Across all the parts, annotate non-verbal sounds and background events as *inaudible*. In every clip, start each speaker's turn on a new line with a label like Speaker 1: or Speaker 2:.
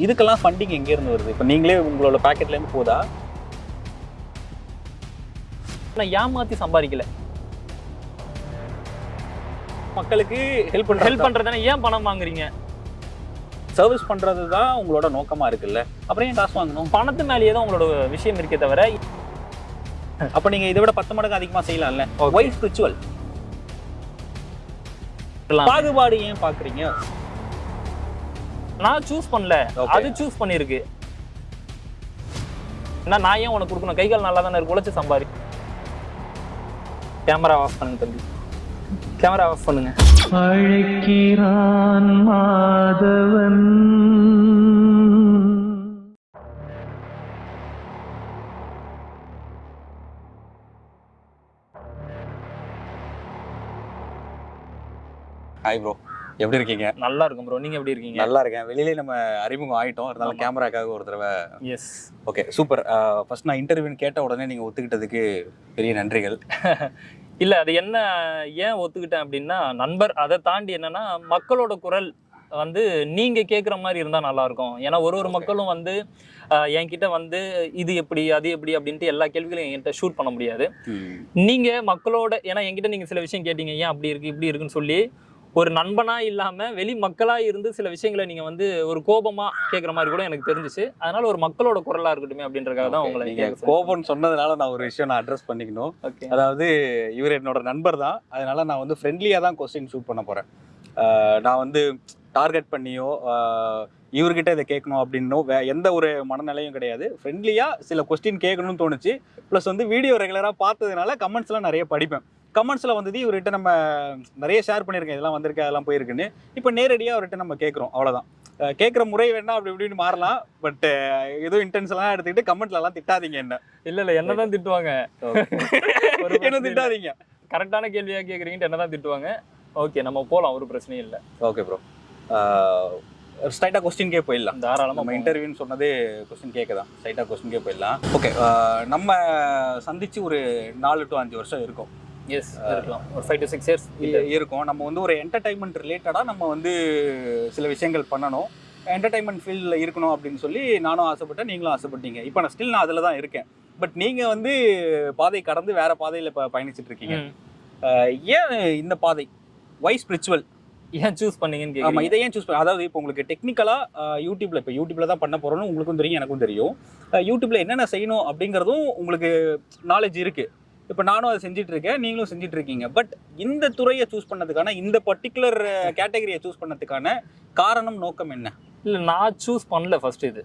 Speaker 1: இதுக்கெல்லாம் ஃபண்டிங் எங்க இருந்து வருது? இப்போ நீங்களே உங்களோட பாக்கெட்ல இருந்து போதா?
Speaker 2: நான் ஏமாத்தி சம்பாதிக்கல.
Speaker 1: மக்களுக்கு ஹெல்ப் பண்ற
Speaker 2: ஹெல்ப் பண்றதுனா ஏன் பணம் வாங்குறீங்க?
Speaker 1: சர்வீஸ் பண்றது தான் உங்களோட நோக்கமா இருக்குல்ல? அப்புறம் ஏன் காசு வாங்கணும்?
Speaker 2: பணத்து மேலேயே தான் உங்களோட விஷயம் இருக்கே தவிர
Speaker 1: அப்ப நீங்க இதை விட பத்து மடங்கு அதிகமா செய்யலாம்ல. ஒய் ஸ்பிரிச்சுவல் பாகுபாடு ஏன் பாக்குறீங்க?
Speaker 2: நான் சூஸ் பண்ணல. அது சூஸ் பண்ணிருக்கு. என்ன நான் ஏன் உனக்கு கொடுக்கணும்? கை கால் நல்லா தானே இருக்கு? உழைச்சு சம்பாரி. கேமரா ஆஃப் பண்ணுங்க தம்பி. கேமரா ஆஃப் பண்ணுங்க.
Speaker 3: அழைக்கிறான் மாதவன்.
Speaker 1: ஹாய் ப்ரோ எப்படி இருக்கீங்க?
Speaker 2: நல்லா இருக்கும் ப்ரோ நீங்க எப்படி இருக்கீங்க?
Speaker 1: நல்லா இருக்கேன். வெளியிலே நம்ம அறிமுகம் ஆயிட்டோம். இருந்தாலும். கேமராக்காக ஒரு தடவை.
Speaker 2: எஸ்
Speaker 1: ஓகே சூப்பர் ஃபர்ஸ்ட் நான் இன்டர்வியூன்னு கேட்ட உடனே நீங்க ஒத்துக்கிட்டதுக்கு பெரிய நன்றிகள். *laughs*
Speaker 2: இல்ல அது என்ன ஏன் ஒத்துக்கிட்டேன் அப்படின்னா நண்பர் அதை தாண்டி என்னன்னா மக்களோட குரல் வந்து நீங்க கேக்குற மாதிரி இருந்தா நல்லா இருக்கும். ஏன்னா ஒரு ஒரு. மக்களும் வந்து என்கிட்ட வந்து இது எப்படி அது எப்படி அப்படின்ட்டு எல்லா கேள்விகளையும் என்கிட்ட ஷூட் பண்ண முடியாது. நீங்க மக்களோட ஏன்னா என்கிட்ட நீங்க சில விஷயம் கேட்டீங்க. ஏன் அப்படி இருக்கு இப்படி இருக்குன்னு சொல்லி ஒரு நண்பனா இல்லாம வெளி மக்களா இருந்து சில விஷயங்களை நீங்க வந்து ஒரு கோபமா கேக்குற மாதிரி கூட எனக்கு தெரிஞ்சுச்சு. அதனால ஒரு மக்களோட குரலா இருக்கட்டுமே அப்படின்றதுக்காக தான் உங்களை
Speaker 1: நீங்க கோபம்னு சொன்னதுனால நான் ஒரு விஷயம் நான் அட்ரஸ் பண்ணிக்கணும்.
Speaker 2: ஓகே
Speaker 1: அதாவது இவர் என்னோட நண்பர் தான். அதனால நான் வந்து ஃப்ரெண்ட்லியாக தான் கொஸ்டின் ஷூட் பண்ண போகிறேன் நான் வந்து டார்கெட் பண்ணியோ இவர்கிட்ட இதை கேட்கணும் அப்படின்னோ வே எந்த ஒரு மனநிலையும் கிடையாது. ஃப்ரெண்ட்லியாக சில கொஸ்டின் கேட்கணும்னு தோணுச்சு. ப்ளஸ் வந்து வீடியோ ரெகுலராக பார்த்ததுனால கமெண்ட்ஸ்லாம் நிறைய படிப்பேன். கமெண்ட்ஸில் வந்தது இவர்கிட்ட நம்ம நிறைய ஷேர் பண்ணியிருக்கேன். இதெல்லாம் வந்திருக்கு அதெல்லாம் போயிருக்குன்னு. இப்போ நேரடியாக அவர்கிட்ட நம்ம கேட்குறோம். அவ்வளோதான் கேட்குற முறை வேணா அப்படி இப்படின்னு மாறலாம். பட் எதுவும் இன்டென்ஷன்லாம் எடுத்துக்கிட்டு கமெண்ட்லலாம் திட்டாதீங்க என்ன.
Speaker 2: இல்ல இல்ல என்னதான் திட்டுவாங்க. ஒரு
Speaker 1: என்ன. திட்டாதீங்க.
Speaker 2: கரெக்டான கேள்வியா கேக்குறீங்கன்னு என்னதான் திட்டுவாங்க. ஓகே நம்ம போலாம் ஒரு பிரச்சனையும் இல்ல.
Speaker 1: ஓகே ப்ரோ ஸ்ட்ரைட்டாக கொஸ்டின்கே போயிடலாம்.
Speaker 2: தாராளமா
Speaker 1: நம்ம இன்டர்வியூன்னு சொன்னதே கொஸ்டின் கேட்க தான். ஸ்ட்ரைட்டாக கொஸ்டின்கே போயிடலாம். ஓகே நம்ம சந்திச்சு ஒரு நாலு டு அஞ்சு வருஷம் இருக்கும்.
Speaker 2: எஸ் இருக்கலாம். ஒரு ஃபைவ் டு சிக்ஸ் இயர்ஸ்
Speaker 1: இருக்கும். நம்ம வந்து ஒரு என்டர்டைன்மெண்ட் ரிலேட்டடாக நம்ம வந்து சில விஷயங்கள் பண்ணணும். என்டர்டைன்மெண்ட் ஃபீல்டில் இருக்கணும் அப்படின்னு சொல்லி நானும் ஆசைப்பட்டேன் நீங்களும் ஆசைப்பட்டீங்க. இப்போ நான் ஸ்டில் நான் அதில் தான் இருக்கேன். பட் நீங்கள் வந்து பாதை கடந்து வேற பாதையில் இப்போ பயணிச்சுட்டு இருக்கீங்க. ஏன் இந்த பாதை? வை ஸ்பிரிச்சுவல்
Speaker 2: ஏன் சூஸ் பண்ணீங்கன்னு
Speaker 1: ஆமா
Speaker 2: கேக்குறீங்க?
Speaker 1: இதை ஏன் சூஸ் பண்ண அதாவது இப்போ உங்களுக்கு டெக்னிக்கலா யூடியூப்ல இப்போ யூடியூப்ல தான் பண்ண போறோம்னு உங்களுக்கும் தெரியும் எனக்கும் தெரியும். அஹ் யூடியூப்ல என்னென்ன செய்யணும் அப்படிங்கிறதும் உங்களுக்கு நாலேஜ் இருக்கு. இப்போ நானும் அதை செஞ்சுட்டு இருக்கேன் நீங்களும் செஞ்சுட்டு இருக்கீங்க பட் இந்த துறையை சூஸ் பண்ணதுக்கான இந்த பர்டிகுலர் கேட்டகரியை சூஸ் பண்ணதுக்கான காரணம் நோக்கம் என்ன?
Speaker 2: இல்ல நான் சூஸ் பண்ணல ஃபர்ஸ்ட் இது.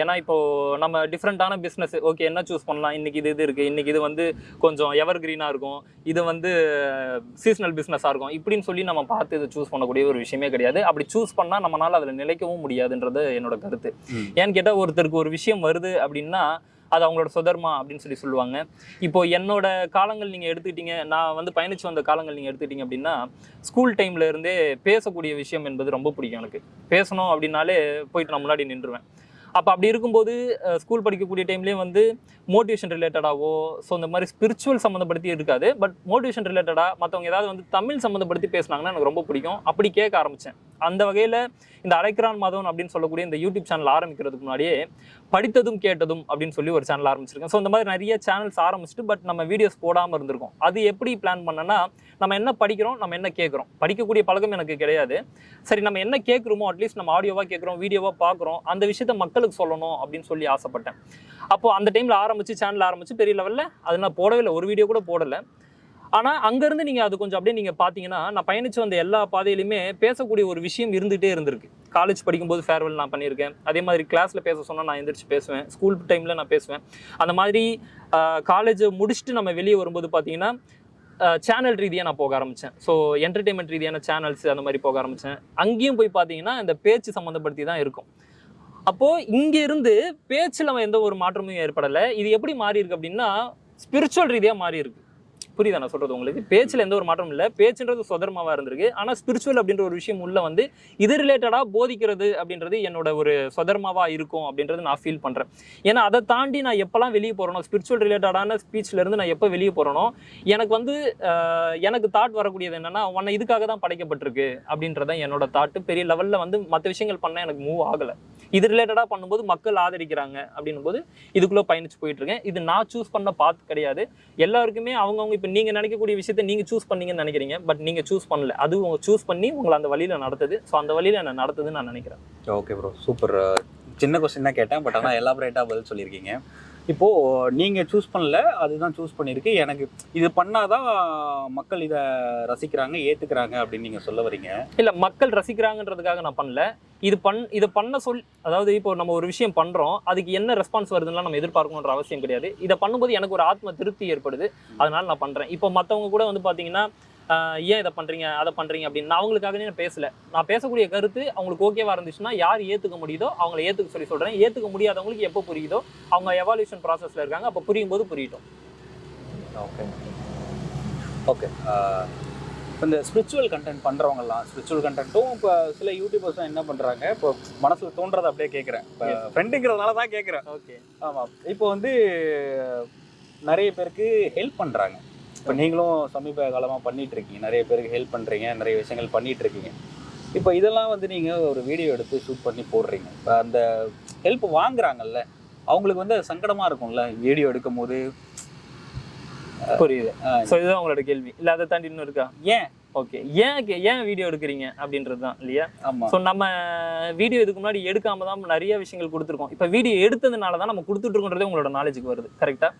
Speaker 2: ஏன்னா இப்போ நம்ம டிஃப்ரெண்டான பிஸ்னஸ் ஓகே என்ன சூஸ் பண்ணலாம்? இன்னைக்கு இது இது இருக்கு. இன்னைக்கு இது வந்து கொஞ்சம் எவர் கிரீனா இருக்கும். இது வந்து சீசனல் பிஸ்னஸாக இருக்கும். இப்படின்னு சொல்லி நம்ம பார்த்து இதை சூஸ் பண்ணக்கூடிய ஒரு விஷயமே கிடையாது. அப்படி சூஸ் பண்ணா நம்மளால அதில் நிலைக்கவும் முடியாதுன்றது என்னோட கருத்து. ஏன்னு கேட்டால் ஒருத்தருக்கு ஒரு விஷயம் வருது அப்படின்னா அது அவங்களோட சுதர்மா அப்படின்னு சொல்லி சொல்லுவாங்க. இப்போ என்னோட காலங்கள் நீங்கள் எடுத்துக்கிட்டீங்க நான் வந்து பயணிச்சு வந்த காலங்கள் நீங்கள் எடுத்துக்கிட்டீங்க அப்படின்னா ஸ்கூல் டைம்ல இருந்தே பேசக்கூடிய விஷயம் என்பது ரொம்ப பிடிக்கும் எனக்கு. பேசணும் அப்படின்னாலே போயிட்டு நான் முன்னாடி நின்றுவேன். அப்போ அப்படி இருக்கும்போது ஸ்கூல் படிக்கக்கூடிய டைம்லேயே வந்து மோட்டிவேஷன் ரிலேட்டடாவோ ஸோ இந்த மாதிரி ஸ்பிரிச்சுவல் சம்மந்தப்படுத்தி இருக்காது. பட் மோட்டிவேஷன் ரிலேட்டடாக மற்றவங்க ஏதாவது வந்து தமிழ் சம்மந்தப்படுத்தி பேசுனாங்கன்னா எனக்கு ரொம்ப பிடிக்கும். அப்படி கேட்க ஆரம்பித்தேன் அந்த வகையில் இந்த அரைக்கிரான் மதம் அப்படின்னு சொல்லக்கூடிய இந்த யூடியூப் சேனல் ஆரம்பிக்கிறதுக்கு முன்னாடியே படித்ததும் கேட்டதும் அப்படின்னு சொல்லி ஒரு சேனல் ஆரம்பிச்சிருக்கேன். ஸோ இந்த மாதிரி நிறைய சேனல்ஸ் ஆரம்பிச்சுட்டு பட் நம்ம வீடியோஸ் போடாமல் இருந்திருக்கோம். அது எப்படி பிளான் பண்ணனா நம்ம என்ன படிக்கிறோம் நம்ம என்ன கேட்குறோம். படிக்கக்கூடிய பழக்கம் எனக்கு கிடையாது. சரி நம்ம என்ன கேட்குறோமோ அட்லீஸ்ட் நம்ம ஆடியோவாக கேட்குறோம் வீடியோவாக பார்க்குறோம் அந்த விஷயத்த மக்களுக்கு சொல்லணும் அப்படின்னு சொல்லி ஆசைப்பட்டேன். அப்போது அந்த டைமில் ஆரம்பித்து சேனல் ஆரம்பித்து பெரிய லெவலில் அது நான் போடவே இல்லை. ஒரு வீடியோ கூட போடலை. ஆனால் அங்கேருந்து நீங்கள் அது கொஞ்சம் அப்படியே நீங்கள் பார்த்தீங்கன்னா நான் பயணித்து வந்த எல்லா பாதையிலுமே பேசக்கூடிய ஒரு விஷயம் இருந்துகிட்டே இருந்திருக்கு. காலேஜ் படிக்கும்போது ஃபேர்வெல் நான் பண்ணியிருக்கேன். அதே மாதிரி கிளாஸில் பேச சொன்னால் நான் எந்திரிச்சு பேசுவேன். ஸ்கூல் டைமில் நான் பேசுவேன். அந்த மாதிரி காலேஜ் முடிச்சுட்டு நம்ம வெளியே வரும்போது பார்த்தீங்கன்னா சேனல் ரீதியாக நான் போக ஆரம்பித்தேன் ஸோ என்டர்டெயின்மெண்ட் ரீதியான சேனல்ஸ் அந்த மாதிரி போக ஆரம்பித்தேன் அங்கேயும் போய் பார்த்தீங்கன்னா இந்த பேச்சு சம்மந்தப்படுத்தி தான் இருக்கும். அப்போது இங்கேருந்து பேச்சில் எந்த ஒரு மாற்றமும் ஏற்படலை. இது எப்படி மாறி இருக்கு அப்படின்னா ஸ்பிரிச்சுவல் ரீதியாக மாறி இருக்கு புரியுதா நான் சொல்கிறது உங்களுக்கு? பேச்சில் எந்த ஒரு மாற்றமும் இல்லை. பேச்சுன்றது சுதர்மாவா இருந்திருக்கு. ஆனால் ஸ்பிரிச்சுவல் அப்படின்ற ஒரு விஷயம் உள்ள வந்து இது ரிலேட்டடாக போதிக்கிறது அப்படின்றது என்னோட ஒரு சுதர்மாவா இருக்கும் அப்படின்றது நான் ஃபீல் பண்ணுறேன் ஏன்னா அதை தாண்டி நான் எப்போல்லாம் வெளியே போகிறனோ ஸ்பிரிச்சுவல் ரிலேட்டடான ஸ்பீச்லேருந்து நான் எப்போ வெளியே போகிறனோ எனக்கு வந்து எனக்கு தாட் வரக்கூடியது என்னென்னா உன்னை இதுக்காக தான் படைக்கப்பட்டிருக்கு அப்படின்றதான் என்னோட தாட்டு பெரிய லெவலில் வந்து மற்ற விஷயங்கள் பண்ண எனக்கு மூவ் ஆகலை. இது ரிலேட்டடாக பண்ணும்போது மக்கள் ஆதரிக்கிறாங்க அப்படின்னும் போது இதுக்குள்ளே பயணிச்சு போயிட்டு இருக்கேன் இது நான் சூஸ் பண்ண பாத் கிடையாது. எல்லாருக்குமே அவங்கவுங்க இப்போ நீங்கள் நினைக்கக்கூடிய விஷயத்த நீங்கள் சூஸ் பண்ணீங்கன்னு நினைக்கிறீங்க. பட் நீங்கள் சூஸ் பண்ணல. அது உங்க சூஸ் பண்ணி உங்களை அந்த வழியில் நடத்துது. ஸோ அந்த வழியில் என்ன நடத்துதுன்னு நான் நினைக்கிறேன்.
Speaker 1: ஓகே ப்ரோ சூப்பர் சின்ன கொஸ்டின் தான் கேட்டேன். பட் ஆனால் எலாபரேட்டாக பதில் சொல்லியிருக்கீங்க. இப்போது நீங்கள் சூஸ் பண்ணல அதுதான் சூஸ் பண்ணியிருக்கு எனக்கு இது பண்ணாதான் மக்கள் இதை ரசிக்கிறாங்க ஏற்றுக்கிறாங்க அப்படின்னு நீங்கள் சொல்ல வரீங்க.
Speaker 2: இல்ல மக்கள் ரசிக்கிறாங்கன்றதுக்காக நான் பண்ணல. இது பண் இதை பண்ண சொல் அதாவது இப்போ நம்ம ஒரு விஷயம் பண்றோம் அதுக்கு என்ன ரெஸ்பான்ஸ் வருதுன்னா நம்ம எதிர்பார்க்கணுன்ற அவசியம் கிடையாது. இதை பண்ணும்போது எனக்கு ஒரு ஆத்ம திருப்தி ஏற்படுது. அதனால நான் பண்றேன். இப்போ மத்தவங்க கூட வந்து பாத்தீங்கன்னா ஆஹ் ஏன் இதை பண்றீங்க? அதை பண்றீங்க அப்படின்னு. நான் அவங்களுக்காகவே நான் பேசல. நான் பேசக்கூடிய கருத்து அவங்களுக்கு ஓகேவா இருந்துச்சுன்னா யார் ஏத்துக்க முடியுதோ அவங்கள ஏத்துக்க சொல்லி சொல்றேன். ஏத்துக்க முடியாதவங்களுக்கு எப்போ புரியுதோ அவங்க எவாலுவேஷன் ப்ராசஸ்ல இருக்காங்க. அப்போ புரியும் போது புரியட்டும்
Speaker 1: ஓகே ஓகே இப்போ இந்த ஸ்பிரிச்சுவல் கண்டென்ட் பண்ணுறவங்கலாம் ஸ்பிரிச்சுவல் கண்டென்ட்டும் இப்போ சில யூடியூபர்ஸும் என்ன பண்ணுறாங்க இப்போ மனசில் தோன்றதை அப்படியே கேட்குறேன் இப்போ. ஃப்ரெண்டுங்கிறதுனால தான் கேட்குறேன்
Speaker 2: ஓகே
Speaker 1: ஆமாம் இப்போ வந்து நிறைய பேருக்கு ஹெல்ப் பண்ணுறாங்க இப்போ நீங்களும் சமீப காலமாக பண்ணிட்டு இருக்கீங்க நிறைய பேருக்கு ஹெல்ப் பண்ணுறீங்க நிறைய விஷயங்கள் பண்ணிட்டு இருக்கீங்க இப்போ இதெல்லாம் வந்து நீங்கள் ஒரு வீடியோ எடுத்து ஷூட் பண்ணி போடுறீங்க. இப்போ அந்த ஹெல்ப் வாங்குறாங்கல்ல அவங்களுக்கு வந்து சங்கடமாக இருக்கும்ல வீடியோ எடுக்கும் போது
Speaker 2: புரியுது. ஸோ இதுதான் உங்களோட கேள்வி. இல்ல அதை தாண்டி இன்னும் இருக்கா
Speaker 1: ஏன்?
Speaker 2: ஓகே ஏன் ஏன் வீடியோ எடுக்கிறீங்க அப்படின்றது தான் இல்லையா? ஸோ நம்ம வீடியோ இதுக்கு முன்னாடி எடுக்காம தான் நிறைய விஷயங்கள் கொடுத்துருக்கோம். இப்போ வீடியோ எடுத்ததுனால தான் நம்ம கொடுத்துட்டு இருக்கோன்றதே உங்களோட நாலேஜுக்கு வருது. கரெக்டா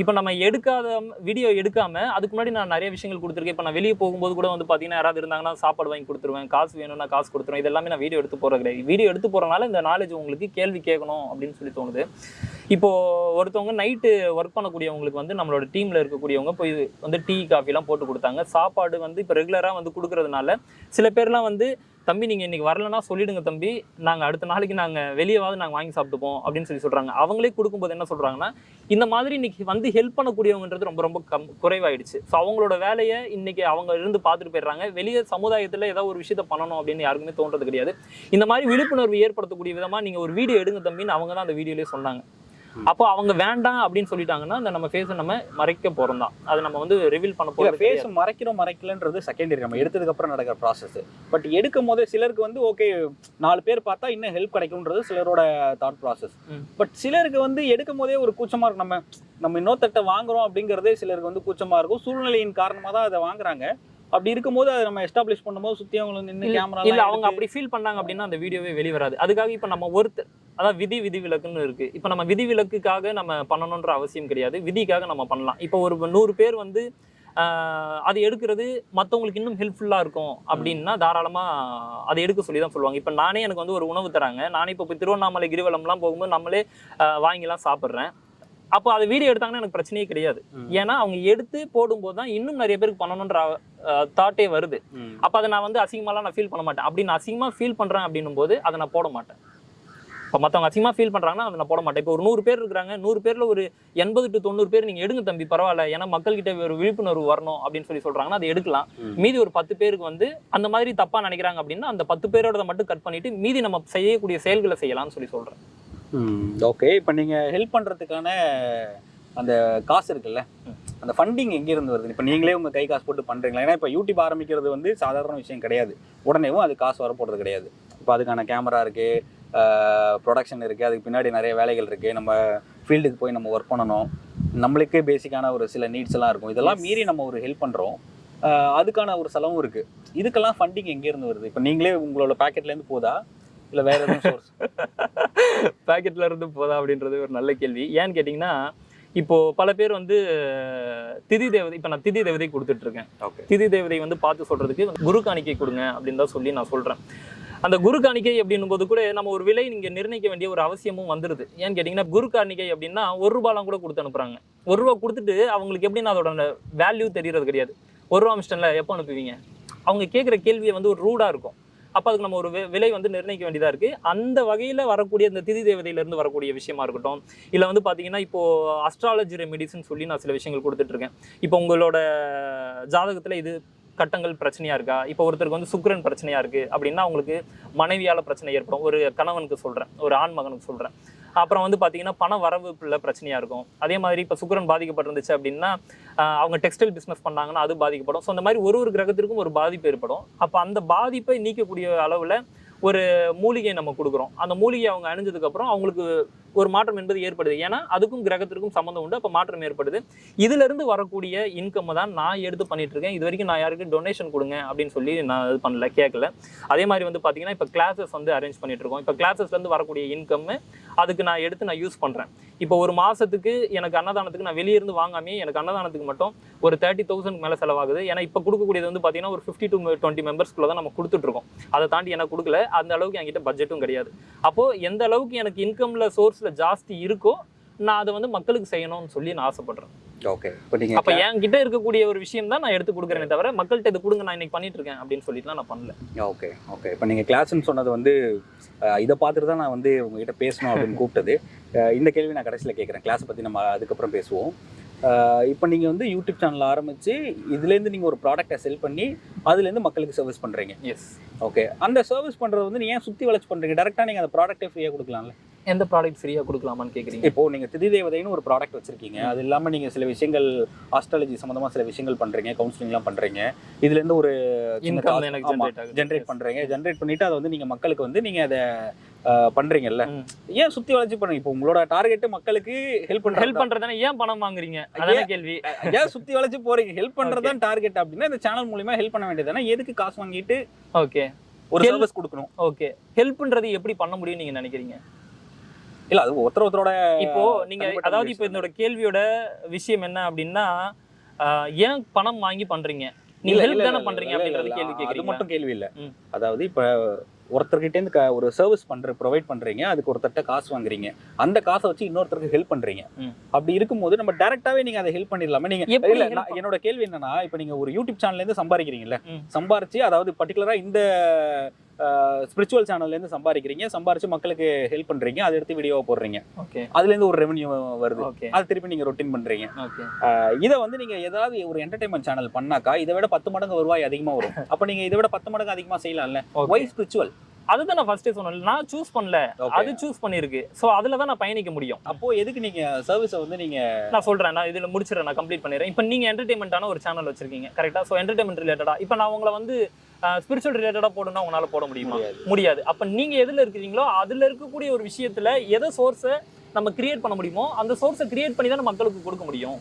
Speaker 2: இப்போ நம்ம எடுக்காத வீடியோ எடுக்காம அதுக்கு முன்னாடி நான் நிறைய விஷயங்கள் கொடுத்துருக்கேன். இப்போ நான் வெளியே போகும்போது கூட வந்து பார்த்தீங்கன்னா யாராவது இருந்தாங்கன்னா சாப்பாடு வாங்கி கொடுத்துருவேன். காசு வேணும்னா காசு கொடுத்துருவேன். இது எல்லாமே நான் வீடியோ எடுத்து போகிறது கிடையாது. வீடியோ எடுத்து போகிறனால இந்த நாலேஜ் உங்களுக்கு கேள்வி கேட்கணும் அப்படின்னு சொல்லி தோணுது. இப்போ ஒருத்தவங்க நைட்டு ஒர்க் பண்ணக்கூடியவங்களுக்கு வந்து நம்மளோட டீமில் இருக்கக்கூடியவங்க போய் வந்து டீ காஃபிலாம் போட்டு கொடுத்தாங்க. சாப்பாடு வந்து இப்போ ரெகுலராக வந்து கொடுக்கறதுனால சில பேர்லாம் வந்து தம்பி நீங்கள் இன்னைக்கு வரலன்னா சொல்லிடுங்க தம்பி. நாங்கள் அடுத்த நாளைக்கு நாங்கள் வெளியேவாவது நாங்கள் வாங்கி சாப்பிட்டுப்போம் அப்படின்னு சொல்லி சொல்கிறாங்க அவங்களே கொடுக்கும்போது என்ன சொல்கிறாங்கன்னா இந்த மாதிரி இன்னைக்கு வந்து ஹெல்ப் பண்ணக்கூடியவங்கன்றது ரொம்ப ரொம்ப கம் குறைவாயிடுச்சு. ஸோ அவங்களோட வேலையை இன்னைக்கு அவங்க இருந்து பார்த்துட்டு போயிடுறாங்க. வெளியே சமுதாயத்தில் ஏதோ ஒரு விஷயத்த பண்ணணும் அப்படின்னு யாருக்குமே தோன்றது கிடையாது. இந்த மாதிரி விழிப்புணர்வு ஏற்படுத்தக்கூடிய விதமாக நீங்கள் ஒரு வீடியோ எடுங்க தம்பின்னு அவங்க தான் அந்த வீடியோலேயே சொன்னாங்க. அப்போ அவங்க வேண்டாம் அப்படின்னு சொல்லிட்டாங்கன்னா அந்த நம்ம ஃபேஸை நம்ம மறைக்க போகிறோம் தான் அதை நம்ம வந்து ரிவீல் பண்ண போகிறோம்
Speaker 1: ஃபேஸ் மறைக்கிறோம் மறைக்கலன்றது செகண்டரி நம்ம எடுத்ததுக்கு அப்புறம் நடக்கிற ப்ராசஸ் பட் எடுக்கும் போதே சிலருக்கு வந்து ஓகே நாலு பேர் பார்த்தா இன்னும் ஹெல்ப் கிடைக்கும்ன்றது சிலரோட தாட் ப்ராசஸ். பட் சிலருக்கு வந்து எடுக்கும் போதே ஒரு கூச்சமா இருக்கும் நம்ம நம்ம இன்னொருத்தட்ட வாங்குறோம் அப்படிங்கிறதே சிலருக்கு வந்து கூச்சமா இருக்கும். சூழ்நிலையின் காரணமாக தான் அதை வாங்குறாங்க. அப்படி இருக்கும்போது அதை நம்ம எஸ்டாப்ளிஷ் பண்ணும்போது சுத்தி அவங்க நின்று கேமரா
Speaker 2: இல்ல அவங்க அப்படி ஃபீல் பண்ணாங்க அப்படின்னா அந்த வீடியோவே வெளிய வராது. அதுக்காக இப்ப நம்ம ஒருத்தர் அதான் விதி விதி விலக்குன்னு இருக்கு. இப்ப நம்ம விதி விலக்குக்காக நம்ம பண்ணணுன்ற அவசியம் கிடையாது. விதிக்காக நம்ம பண்ணலாம். இப்போ ஒரு நூறு பேர் வந்து அது எடுக்கிறது மத்தவங்களுக்கு இன்னும் ஹெல்ப்ஃபுல்லா இருக்கும் அப்படின்னா தாராளமா அதை எடுக்க சொல்லி தான் சொல்லுவாங்க. இப்போ நானே எனக்கு வந்து ஒரு உணவு தராங்க. நானே இப்போ திருவண்ணாமலை கிரிவலம்லாம் போகும்போது நம்மளே வாங்கிலாம் சாப்பிட்றேன். அப்போ அது வீடியோ எடுத்தாங்கன்னா எனக்கு பிரச்சனையே கிடையாது. ஏன்னா அவங்க எடுத்து போடும்போது தான் இன்னும் நிறைய பேருக்கு பண்ணணுன்ற தாட்டே வருது. அப்போ அதை நான் வந்து அசிங்கமாலாம் நான் ஃபீல் பண்ண மாட்டேன். அப்படி நான் அசிங்கமாக ஃபீல் பண்ணுறேன் அப்படின்னும் போது அதை நான் போட மாட்டேன். இப்போ மற்றவங்க அசிங்கமாக ஃபீல் பண்ணுறாங்கன்னா அதை நான் போட மாட்டேன். இப்போ ஒரு நூறு பேர் இருக்கிறாங்க நூறு பேரில் ஒரு எண்பது டு தொண்ணூறு பேர் நீங்கள் எடுங்க தம்பி பரவாயில்ல. ஏன்னா மக்கள்கிட்ட ஒரு விழிப்புணர்வு வரணும் அப்படின்னு சொல்லி சொல்கிறாங்கன்னா அதை எடுக்கலாம். மீதி ஒரு பத்து பேருக்கு வந்து அந்த மாதிரி தப்பாக நினைக்கிறாங்க அப்படின்னா அந்த பத்து பேரோட மட்டும் கட் பண்ணிட்டு மீதி நம்ம செய்யக்கூடிய செயல்களை செய்யலாம்னு சொல்லி சொல்கிறேன்
Speaker 1: ஓகே இப்போ நீங்க ஹெல்ப் பண்றதுக்கான அந்த காசு இருக்குல்ல அந்த ஃபண்டிங் எங்க இருந்து வருது? இப்போ நீங்களே உங்க கை காசு போட்டு பண்றீங்களா? ஏன்னா இப்போ யூடியூப் ஆரம்பிக்கிறது வந்து சாதாரண விஷயம் கிடையாது. உடனேவும் அது காசு வர போறது கிடையாது. இப்போ அதுக்கான கேமரா இருக்கு ப்ரொடக்ஷன் இருக்கு அதுக்கு பின்னாடி நிறைய வேலைகள் இருக்கு. நம்ம ஃபீல்டுக்கு போய் நம்ம ஒர்க் பண்ணணும். நம்மளுக்கே பேசிக்கான ஒரு சில நீட்ஸ் எல்லாம் இருக்கும். இதெல்லாம். மீறி நம்ம ஒரு ஹெல்ப் பண்றோம். ஆஹ் அதுக்கான ஒரு செலவும் இருக்கு. இதுக்கெல்லாம் ஃபண்டிங் எங்க இருந்து வருது? இப்போ நீங்களே உங்களோட பாக்கெட்ல இருந்து போதா? இல்ல வேற எதுவும் சோர்ஸ்
Speaker 2: பேக்கெட்ல *laughs* இருந்து போதா அப்படின்றது ஒரு நல்ல கேள்வி. ஏன்னு கேட்டிங்கன்னா இப்போ பல பேர் வந்து திதி தேவதை இப்போ நான் திதி தேவதை கொடுத்துட்டு இருக்கேன்
Speaker 1: ஓகே
Speaker 2: திதி தேவதை வந்து பார்த்து சொல்றதுக்கு குரு காணிக்கை கொடுங்க அப்படின்னு தான் சொல்லி நான் சொல்றேன். அந்த குரு காணிக்கை அப்படின்னும் போது கூட நம்ம ஒரு விலை நீங்க நிர்ணயிக்க வேண்டிய ஒரு அவசியமும் வந்துருது. ஏன்னு கேட்டிங்கன்னா குரு காணிக்கை அப்படின்னா ஒரு ரூபாலாம் கூட கொடுத்து அனுப்புறாங்க. ஒரு ரூபா கொடுத்துட்டு அவங்களுக்கு எப்படின்னா அதோட வேல்யூ தெரியறது கிடையாது. ஒரு ரூபா மிஸ்டன்ல எப்போ அனுப்புவீங்க? அவங்க கேட்குற கேள்வியை வந்து ஒரு ரூடா இருக்கும். அப்போ அதுக்கு நம்ம ஒரு விலை வந்து நிர்ணயிக்க வேண்டியதாக இருக்குது அந்த வகையில் வரக்கூடிய இந்த திதி தேவதையிலேருந்து வரக்கூடிய விஷயமா இருக்கட்டும் இல்லை வந்து பார்த்தீங்கன்னா இப்போது அஸ்ட்ராலஜி ரெமிடிஸ்ன்னு சொல்லி நான் சில விஷயங்கள் கொடுத்துட்ருக்கேன். இப்போ உங்களோட ஜாதகத்தில் இது கட்டங்கள் பிரச்சனையாக இருக்கா? இப்போ ஒருத்தருக்கு வந்து சுக்கரன் பிரச்சனையாக இருக்குது அப்படின்னா அவங்களுக்கு மனைவியால் பிரச்சனை ஏற்படும். ஒரு கணவனுக்கு சொல்கிறேன் ஒரு ஆண் மகனுக்கு சொல்கிறேன் அப்புறம் வந்து பார்த்தீங்கன்னா பண வரவுல பிரச்சனையா இருக்கும். அதே மாதிரி இப்போ சுக்கரன் பாதிக்கப்பட்டிருந்துச்சு அப்படின்னா அவங்க டெக்ஸ்டைல் பிஸ்னஸ் பண்ணாங்கன்னா அது பாதிக்கப்படும். ஸோ அந்த மாதிரி ஒரு ஒரு கிரகத்திற்கும் ஒரு பாதிப்பு ஏற்படும். அப்போ அந்த பாதிப்பை நீக்கக்கூடிய அளவுல ஒரு மூலிகையை நம்ம கொடுக்குறோம். அந்த மூலிகை அவங்க அணிஞ்சதுக்கு அப்புறம் அவங்களுக்கு ஒரு மாற்றம் என்பது ஏற்படுது. ஏன்னா அதுக்கும் கிரகத்திற்கும் சம்மந்தம் உண்டு. அப்போ மாற்றம் ஏற்படுது. இதிலிருந்து வரக்கூடிய இன்கம் தான் நான் எடுத்து பண்ணிட்டு இருக்கேன் இது வரைக்கும் நான் யாருக்கு டொனேஷன் கொடுங்க அப்படின்னு சொல்லி நான் இது பண்ணல கேட்கல. அதே மாதிரி வந்து பார்த்தீங்கன்னா இப்போ கிளாஸஸ் வந்து அரேஞ்ச் பண்ணிட்டு இருக்கோம் இப்போ கிளாஸஸ்லேருந்து வரக்கூடிய இன்கம் அதுக்கு நான் எடுத்து நான் யூஸ் பண்ணுறேன் இப்போ ஒரு மாதத்துக்கு எனக்கு அன்னதானத்துக்கு நான் வெளியே இருந்து வாங்காமே எனக்கு அன்னதானத்துக்கு மட்டும் ஒரு தேர்ட்டி தௌசண்ட் மேலே செலவாகுது. ஏன்னா இப்போ கொடுக்கக்கூடியது வந்து பார்த்தீங்கன்னா ஒரு ஃபிஃப்டி டு டுவெண்ட்டி மெம்பர்ஸ்க்குள்ள தான் நம்ம கொடுத்துட்ருக்கோம் அதை தாண்டி எனக்கு கொடுக்கல. அந்த அளவுக்கு என்கிட்ட பட்ஜெட்டும் கிடையாது. அப்போது எந்த அளவுக்கு எனக்கு சோர்ஸ் சோர்ஸ்ல ஜாஸ்தி இருக்கோ நான் அதை வந்து மக்களுக்கு செய்யணும்னு சொல்லி நான் ஆசைப்படுறேன்.
Speaker 1: ஓகே
Speaker 2: அப்ப என்கிட்ட இருக்கக்கூடிய ஒரு விஷயம் தான் நான் எடுத்து கொடுக்குறேனே தவிர மக்கள்கிட்ட இது கொடுங்க நான் இன்னைக்கு பண்ணிட்டு இருக்கேன் அப்படின்னு சொல்லிட்டுலாம் நான் பண்ணல.
Speaker 1: ஓகே ஓகே இப்போ நீங்கள் கிளாஸ்ன்னு சொன்னது வந்து இதை பார்த்துட்டு தான் நான் வந்து உங்ககிட்ட பேசணும் அப்படின்னு கூப்பிட்டது. இந்த கேள்வி நான் கடைசியில் கேட்குறேன். கிளாஸை பற்றி நம்ம அதுக்கப்புறம் பேசுவோம். இப்போ நீங்கள் வந்து யூடியூப் சேனல் ஆரம்பித்து இதுலேருந்து நீங்கள் ஒரு ப்ராடக்ட்டை செல் பண்ணி அதுலேருந்து மக்களுக்கு சர்வீஸ் பண்ணுறீங்க
Speaker 2: எஸ்
Speaker 1: ஓகே அந்த சர்வீஸ் பண்ணுறது வந்து நீங்கள் ஏன் சுற்றி வளைச்சு பண்ணுறீங்க டேரெக்டாக நீங்கள் அந்த ப்ராடக்ட்டே ஃப்ரீயாக கொடுக்கலாம்ல?
Speaker 2: எந்த ப்ராடக்ட் ஃப்ரீயா கொடுக்கலாமான்னு கேக்குறீங்க?
Speaker 1: இப்போ நீங்கள் திதி தேவதைன்னு ஒரு ப்ராடக்ட் வச்சிருக்கீங்க. அது இல்லாமல் நீங்கள் சில விஷயங்கள் ஆஸ்ட்ராலஜி சம்மந்தமாக சில விஷயங்கள் பண்ணுறீங்க கவுன்சிலிங்லாம் பண்ணுறீங்க இதுலேருந்து ஒரு
Speaker 2: இன்கம் ஜென்ரேட் ஆகுது.
Speaker 1: ஜென்ரேட் பண்றீங்க. ஜென்ரேட் பண்ணிட்டு அதை வந்து நீங்க மக்களுக்கு வந்து நீங்க அதை பண்றீங்கல்ல. ஏன் சுத்தி வளைச்சு பண்ணுங்க இப்போ உங்களோட டார்கெட் மக்களுக்கு ஹெல்ப் பண்ற
Speaker 2: ஹெல்ப் பண்றதானே ஏன் பணம் வாங்குறீங்க? அதான கேள்வி.
Speaker 1: ஏன் சுத்தி வளைச்சு போறீங்க? ஹெல்ப் பண்றதுதான் டார்கெட் அப்படின்னா இந்த சேனல் மூலியமா ஹெல்ப் பண்ண வேண்டியதானே எதுக்கு காசு வாங்கிட்டு
Speaker 2: ஓகே
Speaker 1: ஒரு சர்வீஸ் கொடுக்கணும்?
Speaker 2: ஓகே ஹெல்ப்ன்றது எப்படி பண்ண முடியும் நீங்க நினைக்கிறீங்க?
Speaker 1: இல்ல அது ஒருத்தர் ஒருத்தரோட
Speaker 2: இப்போ நீங்க அதாவது இப்போ. என்னோட கேள்வியோட விஷயம் என்ன அப்படின்னா ஏன் பணம் வாங்கி பண்றீங்க? நீங்க ஹெல்ப் தானே பண்றீங்க அப்படின்றது கேள்வி
Speaker 1: அது
Speaker 2: கேக்குறீங்க
Speaker 1: மட்டும் கேள்வி இல்ல. அதாவது இப்ப ஒருத்தர்கிட்ட இருந்து க- ஒரு சர்வீஸ் பண்ற ப்ரொவைட் பண்றீங்க அதுக்கு ஒருத்தர்ட்ட காசு வாங்குறீங்க அந்த காசை வச்சு இன்னொருத்தருக்கு ஹெல்ப் பண்றீங்க
Speaker 2: ம்.
Speaker 1: அப்படி இருக்கும்போது நம்ம டைரக்டாவே நீங்க அதை ஹெல்ப் பண்ணிடலாமே நீங்க
Speaker 2: எப்படி
Speaker 1: இல்ல என்னோட கேள்வி என்னன்னா இப்போ நீங்க ஒரு யூடியூப் சேனல்ல இருந்து சம்பாதிக்கிறீங்கல்ல. சம்பாரிச்சு அதாவது பர்டிகுலரா இந்த ஸ்பிரிச்சுவல் சேனல்ல இருந்து சம்பாதிக்கிறீங்க. சம்பாரிச்சு மக்களுக்கு ஹெல்ப் பண்றீங்க. அதை எடுத்து வீடியோவை போடுறீங்க.
Speaker 2: ஓகே
Speaker 1: அதுல இருந்து ஒரு ரெவன்யூ வருது.
Speaker 2: ஓகே
Speaker 1: அது திருப்பி நீங்க ரொட்டீன் அஹ் இதை வந்து நீங்க ஏதாவது ஒரு என்டர்டைன்மெண்ட் சேனல் பண்ணாக்கா இதை விட பத்து மடங்கு வருவாய் அதிகமா வரும். அப்ப நீங்க இதை விட பத்து மடங்கு அதிகமா செய்யலாம்ல. ஒய் ஸ்பிரிச்சுவல்
Speaker 2: அதுதான் நான் ஃபர்ஸ்டே சொன்னேன் நான் சூஸ் பண்ணல. அது சூஸ் பண்ணிருக்கு சோ அதுல தான் நான் பயணிக்க முடியும்.
Speaker 1: அப்போ எதுக்கு நீங்க சர்வீஸை வந்து நீங்க
Speaker 2: நான் சொல்றேன். நான் இதுல முடிச்சிடறேன். நான் கம்ப்ளீட் பண்ணிடுறேன். இப்போ நீங்க என்டர்டைன்மெண்ட்டான ஒரு சேனல் வச்சிருக்கீங்க. கரெக்டா ஸோ என்டர்டைன்மெண்ட் ரிலேட்டடா இப்போ நான் உங்களை வந்து ஸ்பிரிச்சுவல் ரிலேட்டடா போடணும்னா உங்களால போட முடியுமா?
Speaker 1: முடியாது.
Speaker 2: அப்ப நீங்க எதுல இருக்கிறீங்களோ அதுல இருக்கக்கூடிய ஒரு விஷயத்துல எதை சோர்ஸை நம்ம கிரியேட் பண்ண முடியுமோ அந்த சோர்ஸை கிரியேட் பண்ணி தான் மக்களுக்கு கொடுக்க முடியும்.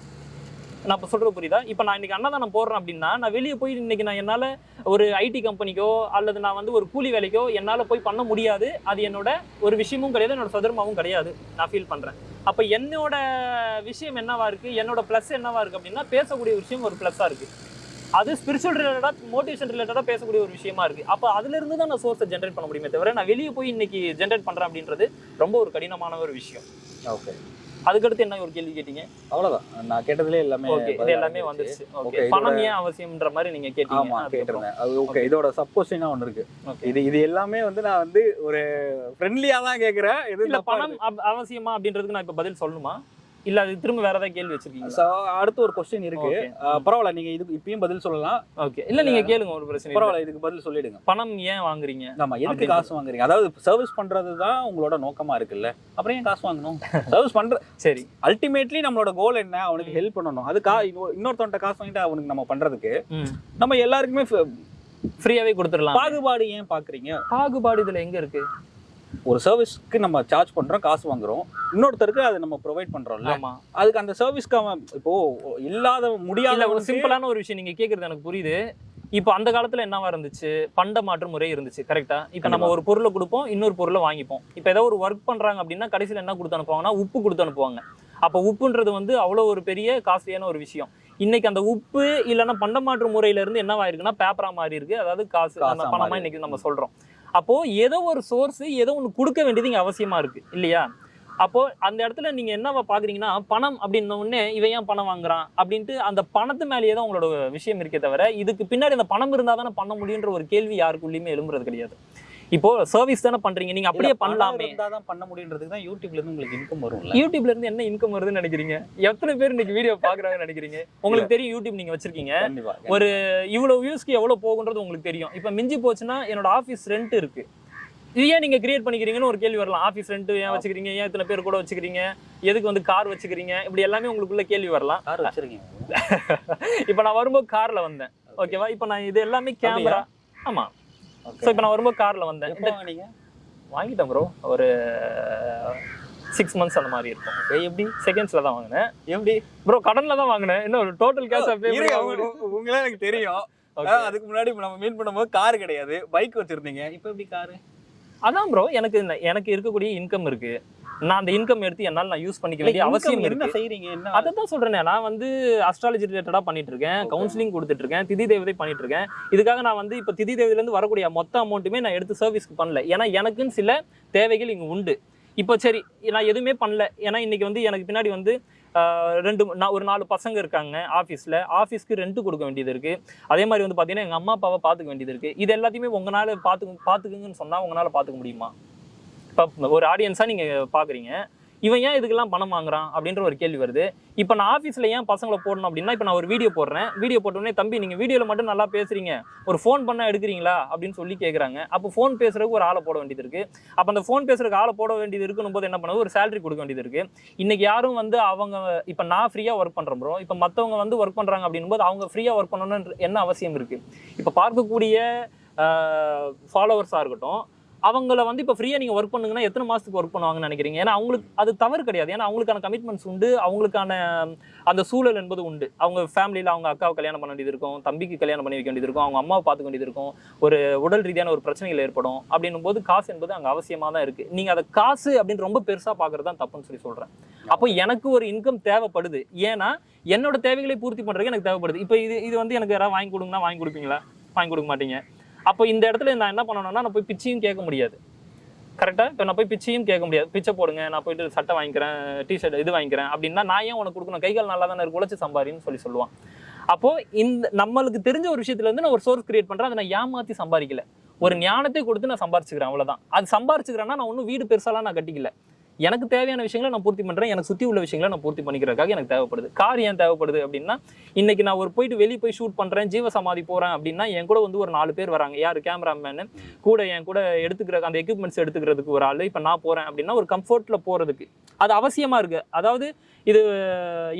Speaker 2: நான் இப்போ சொல்கிற புரியுதா? இப்போ நான் இன்றைக்கி அன்னதானம் போடுறேன் அப்படின்னா நான் வெளியே போய் இன்றைக்கி நான் என்னால் ஒரு ஐடி கம்பெனிக்கோ அல்லது நான் வந்து ஒரு கூலி வேலைக்கோ என்னால் போய் பண்ண முடியாது. அது என்னோட ஒரு விஷயமும் கிடையாது என்னோட சதுரமாவும் கிடையாது. நான் ஃபீல் பண்ணுறேன் அப்போ என்னோட விஷயம் என்னவா இருக்குது என்னோட ப்ளஸ் என்னவா இருக்குது அப்படின்னா பேசக்கூடிய விஷயம் ஒரு ப்ளஸ்ஸாக இருக்குது அது ஸ்பிரிச்சுவல் ரிலேட்டடாக மோட்டிவேஷன் ரிலேட்டடாக பேசக்கூடிய ஒரு விஷயமா இருக்குது அப்போ அதுலேருந்து தான் நான் சோர்ஸை ஜென்ரேட் பண்ண முடியுமே தவிர நான் வெளியே போய் இன்னைக்கு ஜென்ரேட் பண்ணுறேன் அப்படின்றது ரொம்ப ஒரு கடினமான ஒரு விஷயம்.
Speaker 1: ஓகே
Speaker 2: அதுக்கடுத்து என்ன ஒரு கேள்வி கேட்டீங்க?
Speaker 1: அவ்வளவுதான். நான் கேட்டதுல எல்லாமே
Speaker 2: இது எல்லாமே. வந்துருச்சு. ஓகே பணம் ஏன் அவசியம்ன்ற மாதிரி நீங்க கேட்டீங்க?
Speaker 1: ஆமா. கேட்டிருந்தேன். அது ஓகே இதோட சப்போசினா ஒன்று இருக்கு. இது இது எல்லாமே வந்து நான் வந்து ஒரு ஃப்ரெண்ட்லியா தான் கேக்குறேன். இது
Speaker 2: பணம் அவ- அவசியமா அப்படின்றதுக்கு நான் இப்ப பதில் சொல்லணுமா? இல்ல அது திரும்ப வேற ஏதாவது கேள்வி வச்சிருக்கீங்க
Speaker 1: So, அடுத்து ஒரு கொஸ்டின் இருக்கு. பரவாயில்ல நீங்க இதுக்கு இப்பயும் பதில் சொல்லலாம்.
Speaker 2: ஓகே இல்ல நீங்க கேளுங்க ஒரு பிரச்சனை.
Speaker 1: பரவாயில்ல இதுக்கு பதில் சொல்லிடுங்க.
Speaker 2: பணம் ஏன் வாங்குறீங்க?
Speaker 1: ஆமா எதுக்கு. காசு வாங்குறீங்க? அதாவது சர்வீஸ் பண்றது தான் உங்களோட நோக்கமா இருக்குல்ல. அப்புறம் ஏன் காசு வாங்கணும்? சர்வீஸ் பண்ற *laughs*
Speaker 2: சரி.
Speaker 1: அல்டிமேட்லி நம்மளோட கோல் என்ன? அவனுக்கு ஹெல்ப் பண்ணணும். அது கா இன்னொருத்தவன்ட்ட காசு வாங்கிட்டு அவனுக்கு நம்ம பண்றதுக்கு நம்ம எல்லாருக்குமே ஃப-
Speaker 2: ஃப்ரீயாவே கொடுத்துடலாம்.
Speaker 1: பாகுபாடு ஏன் பாக்குறீங்க?
Speaker 2: பாகுபாடு இதுல எங்க இருக்கு?
Speaker 1: ஒரு சர்வீஸ்க்கு நம்ம சார்ஜ் பண்றோம் காசு வாங்குறோம். இன்னொருத்தருக்கு அதை நம்ம ப்ரொவைட் பண்றோம்ல.
Speaker 2: ஆமா.
Speaker 1: அதுக்கு அந்த சர்வீஸ்க்கு அவன் இப்போ இல்லாத
Speaker 2: இல்ல ஒரு
Speaker 1: முடியாத
Speaker 2: சிம்பிளான ஒரு விஷயம் நீங்க கேக்குறது எனக்கு புரியுது. இப்போ அந்த காலத்துல என்னவா இருந்துச்சு? பண்ட மாற்று முறை இருந்துச்சு கரெக்டா இப்போ நம்ம. ஒரு பொருளை கொடுப்போம் இன்னொரு பொருளை வாங்கிப்போம். இப்போ ஏதோ ஒரு ஒர்க் பண்றாங்க அப்படின்னா கடைசியில என்ன கொடுத்து அனுப்புவாங்கன்னா உப்பு கொடுத்து அனுப்புவாங்க. அப்போ உப்புன்றது வந்து அவ்வளோ ஒரு பெரிய காஸ்ட்லியான ஒரு விஷயம். இன்னைக்கு அந்த உப்பு இல்லைன்னா பண்ட மாற்று முறையில இருந்து என்னவா இருக்குன்னா பேப்பரா மாறி இருக்கு. அதாவது காசு பணமா இன்னைக்கு நம்ம சொல்றோம். அப்போ ஏதோ ஒரு சோர்ஸ் ஏதோ ஒன்று கொடுக்க வேண்டியது இங்க அவசியமா இருக்கு இல்லையா? அப்போ அந்த இடத்துல நீங்க என்னவா பாக்குறீங்கன்னா பணம் அப்படின்ன உடனே இவன் ஏன் பணம் வாங்குறான் அப்படின்ட்டு அந்த பணத்து மேலேயே தான் உங்களோட விஷயம் இருக்கே தவிர இதுக்கு பின்னாடி அந்த பணம் இருந்தா தானே பண்ண முடியுன்ற ஒரு கேள்வி யாருக்குள்ளேயுமே எழும்புறது கிடையாது. இப்போ சர்வீஸ் தானே பண்றீங்க. நீங்க அப்படியே பண்ணலாமே.
Speaker 1: தான் பண்ண முடியுன்றதுக்கு தான் யூடியூப்ல இருந்து உங்களுக்கு இன்கம் வரும்ல.
Speaker 2: யூடியூப்ல இருந்து என்ன இன்கம் வருதுன்னு நினைக்கிறீங்க? எத்தனை பேர் இன்னைக்கு வீடியோ பாக்குறாங்கன்னு நினைக்கிறீங்க? உங்களுக்கு தெரியும் யூடியூப் நீங்க வச்சிருக்கீங்க. ஒரு இவ்வளவு வியூஸ்க்கு எவ்வளவு போகுன்றது உங்களுக்கு தெரியும். இப்போ மிஞ்சி போச்சுன்னா என்னோட ஆஃபீஸ் ரெண்ட் இருக்கு. இது ஏன் நீங்க கிரியேட் பண்ணிக்கிறீங்கன்னு ஒரு கேள்வி வரலாம். ஆஃபீஸ் ரெண்ட் ஏன் வச்சுக்கிறீங்க? ஏன் இத்தனை பேர் கூட வச்சுக்கிறீங்க? எதுக்கு வந்து கார் வச்சுக்கிறீங்க? இப்படி எல்லாமே உங்களுக்குள்ள கேள்வி வரலாம்.
Speaker 1: கார் வச்சிருக்கீங்க. *laughs*
Speaker 2: இப்போ நான் வரும்போது கார்ல வந்தேன். ஓகேவா இப்போ நான் இது எல்லாமே கேமரா ஆமா. ஸோ இப்போ நான் வரும்போது காரில் வந்தேன். வாங்கிட்டேன் ப்ரோ ஒரு சிக்ஸ் மந்த்ஸ் அந்த மாதிரி இருக்கும்.
Speaker 1: எப்படி?
Speaker 2: செகண்ட்ஸில் தான் வாங்கினேன்.
Speaker 1: எப்படி?
Speaker 2: ப்ரோ கடனில் தான் வாங்கினேன். ஒரு டோட்டல் கேஷ்
Speaker 1: உங்க- உங்களே எனக்கு தெரியும். அதுக்கு முன்னாடி நம்ம மீட் பண்ணும்போது கார் கிடையாது. பைக் வச்சிருந்தீங்க. இப்போ எப்படி காரு
Speaker 2: அதான் ப்ரோ எனக்கு எனக்கு இருக்கக்கூடிய இன்கம் இருக்கு. நான் அந்த இன்கம் எடுத்து என்னால் நான் யூஸ் பண்ணிக்க வேண்டிய அவசியம்
Speaker 1: என்ன செய்றீங்க? என்ன
Speaker 2: அதை தான் சொல்றேனே நான் வந்து அஸ்ட்ராலஜி ரிலேட்டடா பண்ணிட்டு இருக்கேன். கவுன்சிலிங் கொடுத்துட்டு இருக்கேன் திதி தேவதை பண்ணிட்டு இருக்கேன் இதுக்காக நான் வந்து இப்போ திதி தேவதையில இருந்து வரக்கூடிய மொத்த அமௌண்ட்டுமே நான் எடுத்து சர்வீஸ்க்கு பண்ணல. ஏன்னா எனக்குன்னு சில தேவைகள் இங்க உண்டு. இப்போ சரி நான் எதுவுமே பண்ணல. ஏன்னா இன்னைக்கு வந்து எனக்கு பின்னாடி வந்து ரெண்டு நான் ஒரு நாலு பசங்க இருக்காங்க ஆஃபீஸில் ஆஃபீஸ்க்கு ரெண்ட் கொடுக்க வேண்டியது இருக்கு. அதே மாதிரி வந்து பார்த்தீங்கன்னா எங்கள் அம்மா அப்பாவை பார்த்துக்க வேண்டியது இருக்கு. இது எல்லாத்தையுமே உங்களால் பார்த்துக்க பார்த்துக்குங்கன்னு சொன்னால் உங்களால் பார்த்துக்க முடியுமா? இப்போ ஒரு ஆடியன்ஸாக நீங்கள் பார்க்குறீங்க இவன் ஏன் இதுக்கெல்லாம் பணம் வாங்குறான் அப்படின்ற ஒரு கேள்வி வருது. இப்போ நான் ஆஃபீஸில் ஏன் பசங்களை போடணும் அப்படின்னா இப்போ நான் ஒரு வீடியோ போடுறேன். வீடியோ போட்டோடனே தம்பி நீங்கள் வீடியோவில் மட்டும் நல்லா பேசுகிறீங்க ஒரு ஃபோன் பண்ணால் எடுக்கிறீங்களா? அப்படின்னு சொல்லி கேட்குறாங்க அப்போ ஃபோன் பேசுறதுக்கு ஒரு ஆளை போட வேண்டியது இருக்குது அப்போ அந்த ஃபோன் பேசுறதுக்கு ஆளை போட வேண்டியது இருக்குன்னு போது என்ன பண்ணுது ஒரு சேலரி கொடுக்க வேண்டியது இருக்குது இன்றைக்கி யாரும் வந்து அவங்க இப்போ நான் ஃப்ரீயாக ஒர்க் பண்ணுறோம் ப்ரோ இப்போ மற்றவங்க வந்து ஒர்க் பண்ணுறாங்க அப்படின்னும் அவங்க ஃப்ரீயாக ஒர்க் பண்ணணும்னு என்ன அவசியம் இருக்குது இப்போ பார்க்கக்கூடிய ஃபாலோவர்ஸாக இருக்கட்டும் அவங்கள வந்து இப்போ ஃப்ரீயாக நீங்கள் ஒர்க் பண்ணுங்கன்னா எத்தனை மாதத்துக்கு ஒர்க் பண்ணுவாங்கன்னு நினைக்கிறீங்க? ஏன்னா அவங்களுக்கு அது தவறு கிடையாது. ஏன்னா அவங்களுக்கான கமிட்மெண்ட்ஸ் உண்டு. அவங்களுக்கான அந்த சூழல் என்பது உண்டு. அவங்க ஃபேமிலியில் அவங்க அக்காவை கல்யாணம் பண்ண வேண்டியது இருக்கும். தம்பிக்கு கல்யாணம் பண்ணி வைக்க வேண்டியது இருக்கும். அவங்க அம்மாவை பார்த்துக்க வேண்டியது இருக்கும். ஒரு உடல் ரீதியான ஒரு பிரச்சனைகள் ஏற்படும். அப்படின்னும் போது காசு என்பது அங்கே அவசியமாக தான் இருக்குது நீங்கள் அதை காசு அப்படின்னு ரொம்ப பெருசாக பார்க்குறது தான் தப்புன்னு சொல்லி சொல்கிறேன் அப்போ எனக்கு ஒரு இன்கம் தேவைப்படுது. ஏன்னா என்னோட தேவைகளை பூர்த்தி பண்ணுறதுக்கு எனக்கு தேவைப்படுது. இப்போ இது இது வந்து எனக்கு யாராவது வாங்கி கொடுங்கன்னா வாங்கி கொடுப்பீங்களா? வாங்கி கொடுக்க மாட்டீங்க. அப்போ இந்த இடத்துல நான் என்ன பண்ணணும்னா நான் போய் பிச்சையும் கேட்க முடியாது. கரெக்டாக இப்போ நான் போய் பிச்சையும் கேட்க முடியாது. பிச்சை போடுங்க நான் போயிட்டு சட்டை வாங்கிக்கிறேன் டிஷர்ட் இது வாங்கிக்கிறேன் அப்படின்னா நான் ஏன் உனக்கு கொடுக்கணும்? கைகள் நல்லா தானே இருக்கு? உழைச்சி சம்பாரின்னு சொல்லி சொல்லுவான். அப்போது இந்த நம்மளுக்கு தெரிஞ்ச ஒரு விஷயத்துலேருந்து நான் ஒரு சோர்ஸ் கிரியேட் பண்ணுறேன் அதை நான் ஏமாற்றி சம்பாதிக்கல. ஒரு ஞானத்தை கொடுத்து நான் சம்பாரிச்சுக்கிறேன் அவ்வளோதான் அது சம்பாரிச்சுக்கிறேன்னா நான் ஒன்றும் வீடு பெருசாலாம் நான் கட்டிக்கல. எனக்கு தேவையான விஷயங்களை நான் பூர்த்தி பண்ணுறேன் எனக்கு சுற்றி உள்ள விஷயங்களை நான் பூர்த்தி பண்ணிக்கிறதுக்காக எனக்கு தேவைப்படுது. கார் ஏன் தேவைப்படுது அப்படின்னா இன்னைக்கு நான் ஒரு போயிட்டு வெளியே போய் ஷூட் பண்ணுறேன் ஜீவ சமாதி அப்படின்னா என் கூட வந்து ஒரு நாலு பேர் வராங்க. யார் கேமராமேனு கூட என் கூட எடுத்துக்கிற அந்த எக்யூப்மெண்ட்ஸ் எடுத்துக்கிறதுக்கு ஒரு ஆள். இப்போ நான் போகிறேன் அப்படின்னா ஒரு கம்ஃபர்ட்டில் போகிறதுக்கு அது அவசியமாக இருக்குது அதாவது இது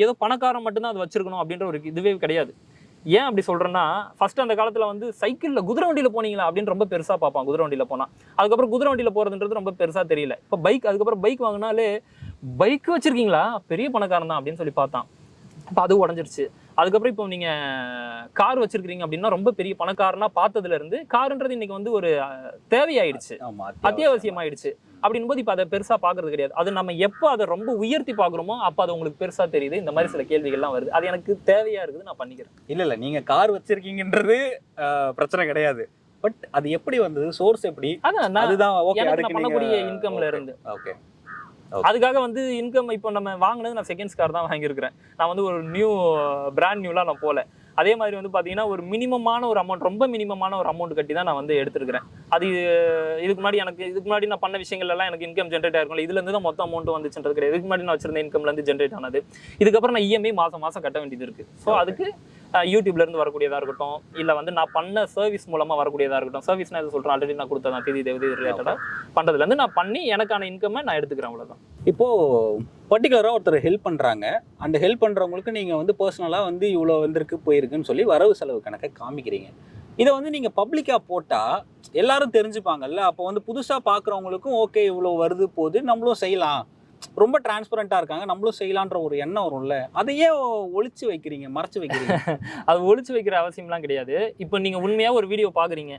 Speaker 2: ஏதோ பணக்காரன் மட்டும்தான் அது வச்சுருக்கணும் அப்படின்ற ஒரு இதுவே கிடையாது. ஏன் அப்படி சொல்றேன்னா ஃபர்ஸ்ட் அந்த காலத்துல வந்து சைக்கிள்ல குதிரை வண்டியில போனீங்களா அப்படின்னு ரொம்ப பெருசா பார்ப்பான் குதிரை வண்டியில போனா. அதுக்கப்புறம் குதிரை வண்டியில போறதுன்றது ரொம்ப பெருசா தெரியல. இப்போ பைக் அதுக்கப்புறம் பைக் வாங்கினாலே பைக் வச்சிருக்கீங்களா? பெரிய பணக்காரன் தான் அப்படின்னு சொல்லி பார்த்தான். இப்போ அது உடஞ்சிருச்சு. அதுக்கப்புறம் இப்போ நீங்க கார் வச்சிருக்கீங்க அப்படின்னா ரொம்ப பெரிய பணக்காரனா பார்த்ததுல இருந்து காருன்றது இன்னைக்கு வந்து ஒரு தேவையாயிடுச்சு.
Speaker 1: ஆமா
Speaker 2: அத்தியாவசியமாயிடுச்சு. அப்படின் போது இப்போ அதை பெருசா பார்க்கறது கிடையாது. அது நம்ம எப்போ அதை ரொம்ப உயர்த்தி பார்க்குறோமோ அப்போ அது உங்களுக்கு பெருசா தெரியுது. இந்த மாதிரி சில கேள்விகள்லாம் வருது. அது எனக்கு தேவையா இருக்குது நான் பண்ணிக்கிறேன்.
Speaker 1: இல்ல இல்ல. நீங்க கார் வச்சிருக்கீங்கன்றது பிரச்சனை கிடையாது. பட் அது எப்படி வந்தது? சோர்ஸ் எப்படி?
Speaker 2: அதான்
Speaker 1: அதுதான் ஓகே
Speaker 2: நான் பண்ணக்கூடிய இன்கம்ல இருந்து.
Speaker 1: ஓகே
Speaker 2: அதுக்காக வந்து இன்கம் இப்போ நம்ம வாங்கினது நான் செகண்ட்ஸ் கார் தான் வாங்கியிருக்கிறேன். நான் வந்து ஒரு நியூ பிராண்ட் நியூலாம் நான் போகல அதே மாதிரி வந்து பார்த்தீங்கன்னா ஒரு மினிமமான ஒரு அமௌண்ட் ரொம்ப மினிமமான ஒரு அமௌண்ட் கட்டி தான் நான் வந்து எடுத்திருக்கிறேன். அது இதுக்கு முன்னாடி எனக்கு இதுக்கு முன்னாடி நான் பண்ண விஷயங்கள் எல்லாம் எனக்கு இன்கம் ஜென்ரேட் ஆயிருக்கும் இதுல இருந்து தான் மொத்த அமௌண்ட் வந்துச்சுன்றது கிடையாது. இதுக்கு முன்னாடி நான் வச்சிருந்த இன்கம்ல இருந்து ஜென்ரேட் ஆனது. இதுக்கப்புறம் நான் இஎம்ஐ மாசம் மாசம் கட்ட வேண்டியது இருக்கு. ஸோ அதுக்கு அஹ், யூடியூப்ல இருந்து வரக்கூடியதா இருக்கட்டும் இல்ல வந்து நான் பண்ண சர்வீஸ் மூலமா வரக்கூடியதா இருக்கட்டும் சர்வீஸ் நான் எது சொல்றேன் ஆல்ரெடி நான் கொடுத்ததான் திதி தேவதி ரிலேட்டடா பண்றதுல இருந்து நான் பண்ணி எனக்கான இன்கம்மை நான் எடுத்துக்கிறேன் அவ்வளவுதான்.
Speaker 1: இப்போ பர்டிகுலராக ஒருத்தர் ஹெல்ப் பண்ணுறாங்க அந்த ஹெல்ப் பண்ணுறவங்களுக்கு நீங்கள் வந்து பர்சனலாக வந்து இவ்வளோ வந்திருக்கு போயிருக்குன்னு சொல்லி வரவு செலவு கணக்கை காமிக்கிறீங்க. இதை வந்து நீங்கள் பப்ளிக்காக போட்டால் எல்லாரும் தெரிஞ்சுப்பாங்கல்ல. அப்போ வந்து புதுசாக பார்க்குறவங்களுக்கும் ஓகே இவ்வளோ வருது போகுது நம்மளும் செய்யலாம். ரொம்ப டிரான்ஸ்பரண்ட்டாக இருக்காங்க நம்மளும் செய்யலான்ற ஒரு எண்ணம் வரும்ல. அதையே ஒழிச்சு வைக்கிறீங்க மறைச்சு வைக்கிறீங்க. *laughs*
Speaker 2: அது ஒழிச்சு வைக்கிற அவசியம்லாம் கிடையாது. இப்போ நீங்கள் உண்மையாக ஒரு வீடியோ பார்க்குறீங்க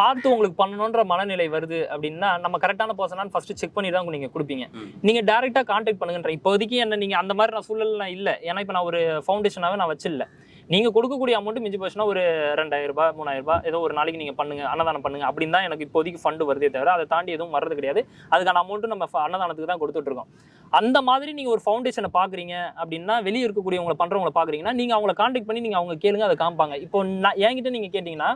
Speaker 2: பார்த்து உங்களுக்கு பண்ணணுன்ற மனநிலை வருது அப்படின்னா நம்ம கரெக்டான பர்சனான்னு ஃபர்ஸ்ட் செக் பண்ணி தான் நீங்க கொடுப்பீங்க.
Speaker 1: ம்.
Speaker 2: நீங்க டைரக்டா கான்டாக்ட் பண்ணுங்கன்ற. இப்போதைக்கு என்ன நீங்க அந்த மாதிரி நான் சூழல்லாம் இல்லை. ஏன்னா இப்போ நான் ஒரு ஃபவுண்டேஷனாவே நான் வச்சில்ல. நீங்க கொடுக்கக்கூடிய அமௌண்ட் மிஞ்சி போச்சுன்னா ஒரு ரெண்டாயிரம் ரூபாய் மூணாயிரம் ரூபாய் ஏதோ ஒரு நாளைக்கு நீங்க பண்ணுங்க அன்னதானம் பண்ணுங்க அப்படின்னு தான் எனக்கு இப்போதைக்கு ஃபண்டு வருதே தவிர அதை தாண்டி எதுவும் வர்றது கிடையாது. அதுக்கான அமௌண்ட்டும் நம்ம அன்னதானத்துக்கு தான் கொடுத்துட்டு இருக்கோம். அந்த மாதிரி நீங்க ஒரு ஃபவுண்டேஷனை பாக்குறீங்க அப்படின்னா வெளியே இருக்கக்கூடியவங்களை பண்றவங்களை பாக்குறீங்கன்னா நீங்க அவங்கள கான்டாக்ட் பண்ணி நீங்க அவங்க கேளுங்க அதை காமிப்பாங்க. இப்போ நான் என்கிட்ட நீங்க கேட்டீங்கன்னா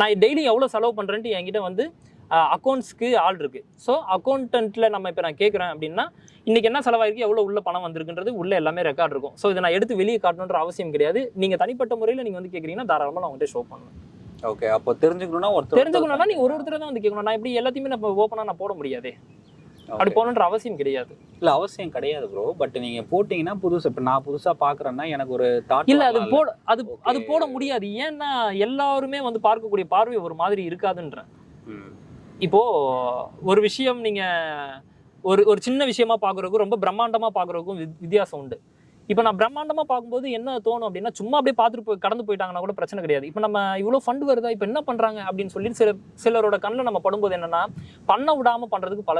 Speaker 2: நான் டெய்லி எவ்வளவு செலவு பண்றேன்ட்டு என்கிட்ட வந்து அக்கௌண்ட்ஸ்க்கு ஆள் இருக்கு. ஸோ அக்கௌண்டன்ட்ல நம்ம இப்போ நான் கேட்குறேன் அப்படின்னா இன்னைக்கு என்ன செலவாயிருக்கு எவ்வளவு உள்ள பணம் வந்திருக்குன்றது உள்ள எல்லாமே ரெக்கார்ட் இருக்கும். ஸோ இதை நான் எடுத்து வெளியே காட்டணுன்ற அவசியம் கிடையாது. நீங்க தனிப்பட்ட முறையில் நீங்க வந்து கேட்குறீங்கன்னா தாராளமாக நான் உங்கள்கிட்ட ஷோ பண்ணுவேன்.
Speaker 1: ஓகே அப்போ தெரிஞ்சுக்கணும்னா ஒருத்தர்
Speaker 2: தெரிஞ்சுக்கணும்னா நீங்க ஒரு ஒருத்தர் தான் வந்து கேட்கணும். நான் இப்படி எல்லாத்தையுமே நம்ம ஓப்பனாக நான் போட முடியாதே. அப்படி போகணுன்ற அவசியம் கிடையாது.
Speaker 1: இல்ல அவசியம் கிடையாது ப்ரோ பட் நீங்க போட்டீங்கன்னா புதுசு. இப்ப நான் புதுசா பாக்குறேன்னா எனக்கு ஒரு தாட்
Speaker 2: இல்ல அது போட அது அது. போட முடியாது. ஏன்னா எல்லாருமே வந்து பார்க்கக்கூடிய பார்வை ஒரு மாதிரி இருக்காதுன்றேன். இப்போ ஒரு விஷயம் நீங்க ஒரு ஒரு சின்ன விஷயமா பார்க்குறதுக்கும் ரொம்ப பிரம்மாண்டமா பார்க்குறதுக்கும் வித்தியாசம் உண்டு. இப்போ நான் பிரம்மாண்டமாக பார்க்கும்போது என்ன தோணும் அப்படின்னா சும்மா அப்படியே பார்த்துட்டு போய் கடந்து போயிட்டாங்கன்னா கூட பிரச்சனை கிடையாது. இப்போ நம்ம இவ்வளோ ஃபண்ட் வருதா? இப்போ என்ன பண்ணுறாங்க அப்படின்னு சொல்லி சில சிலரோட கண்ணில் நம்ம படும்போது என்னன்னா பண்ண விடாமல் பண்ணுறதுக்கு பல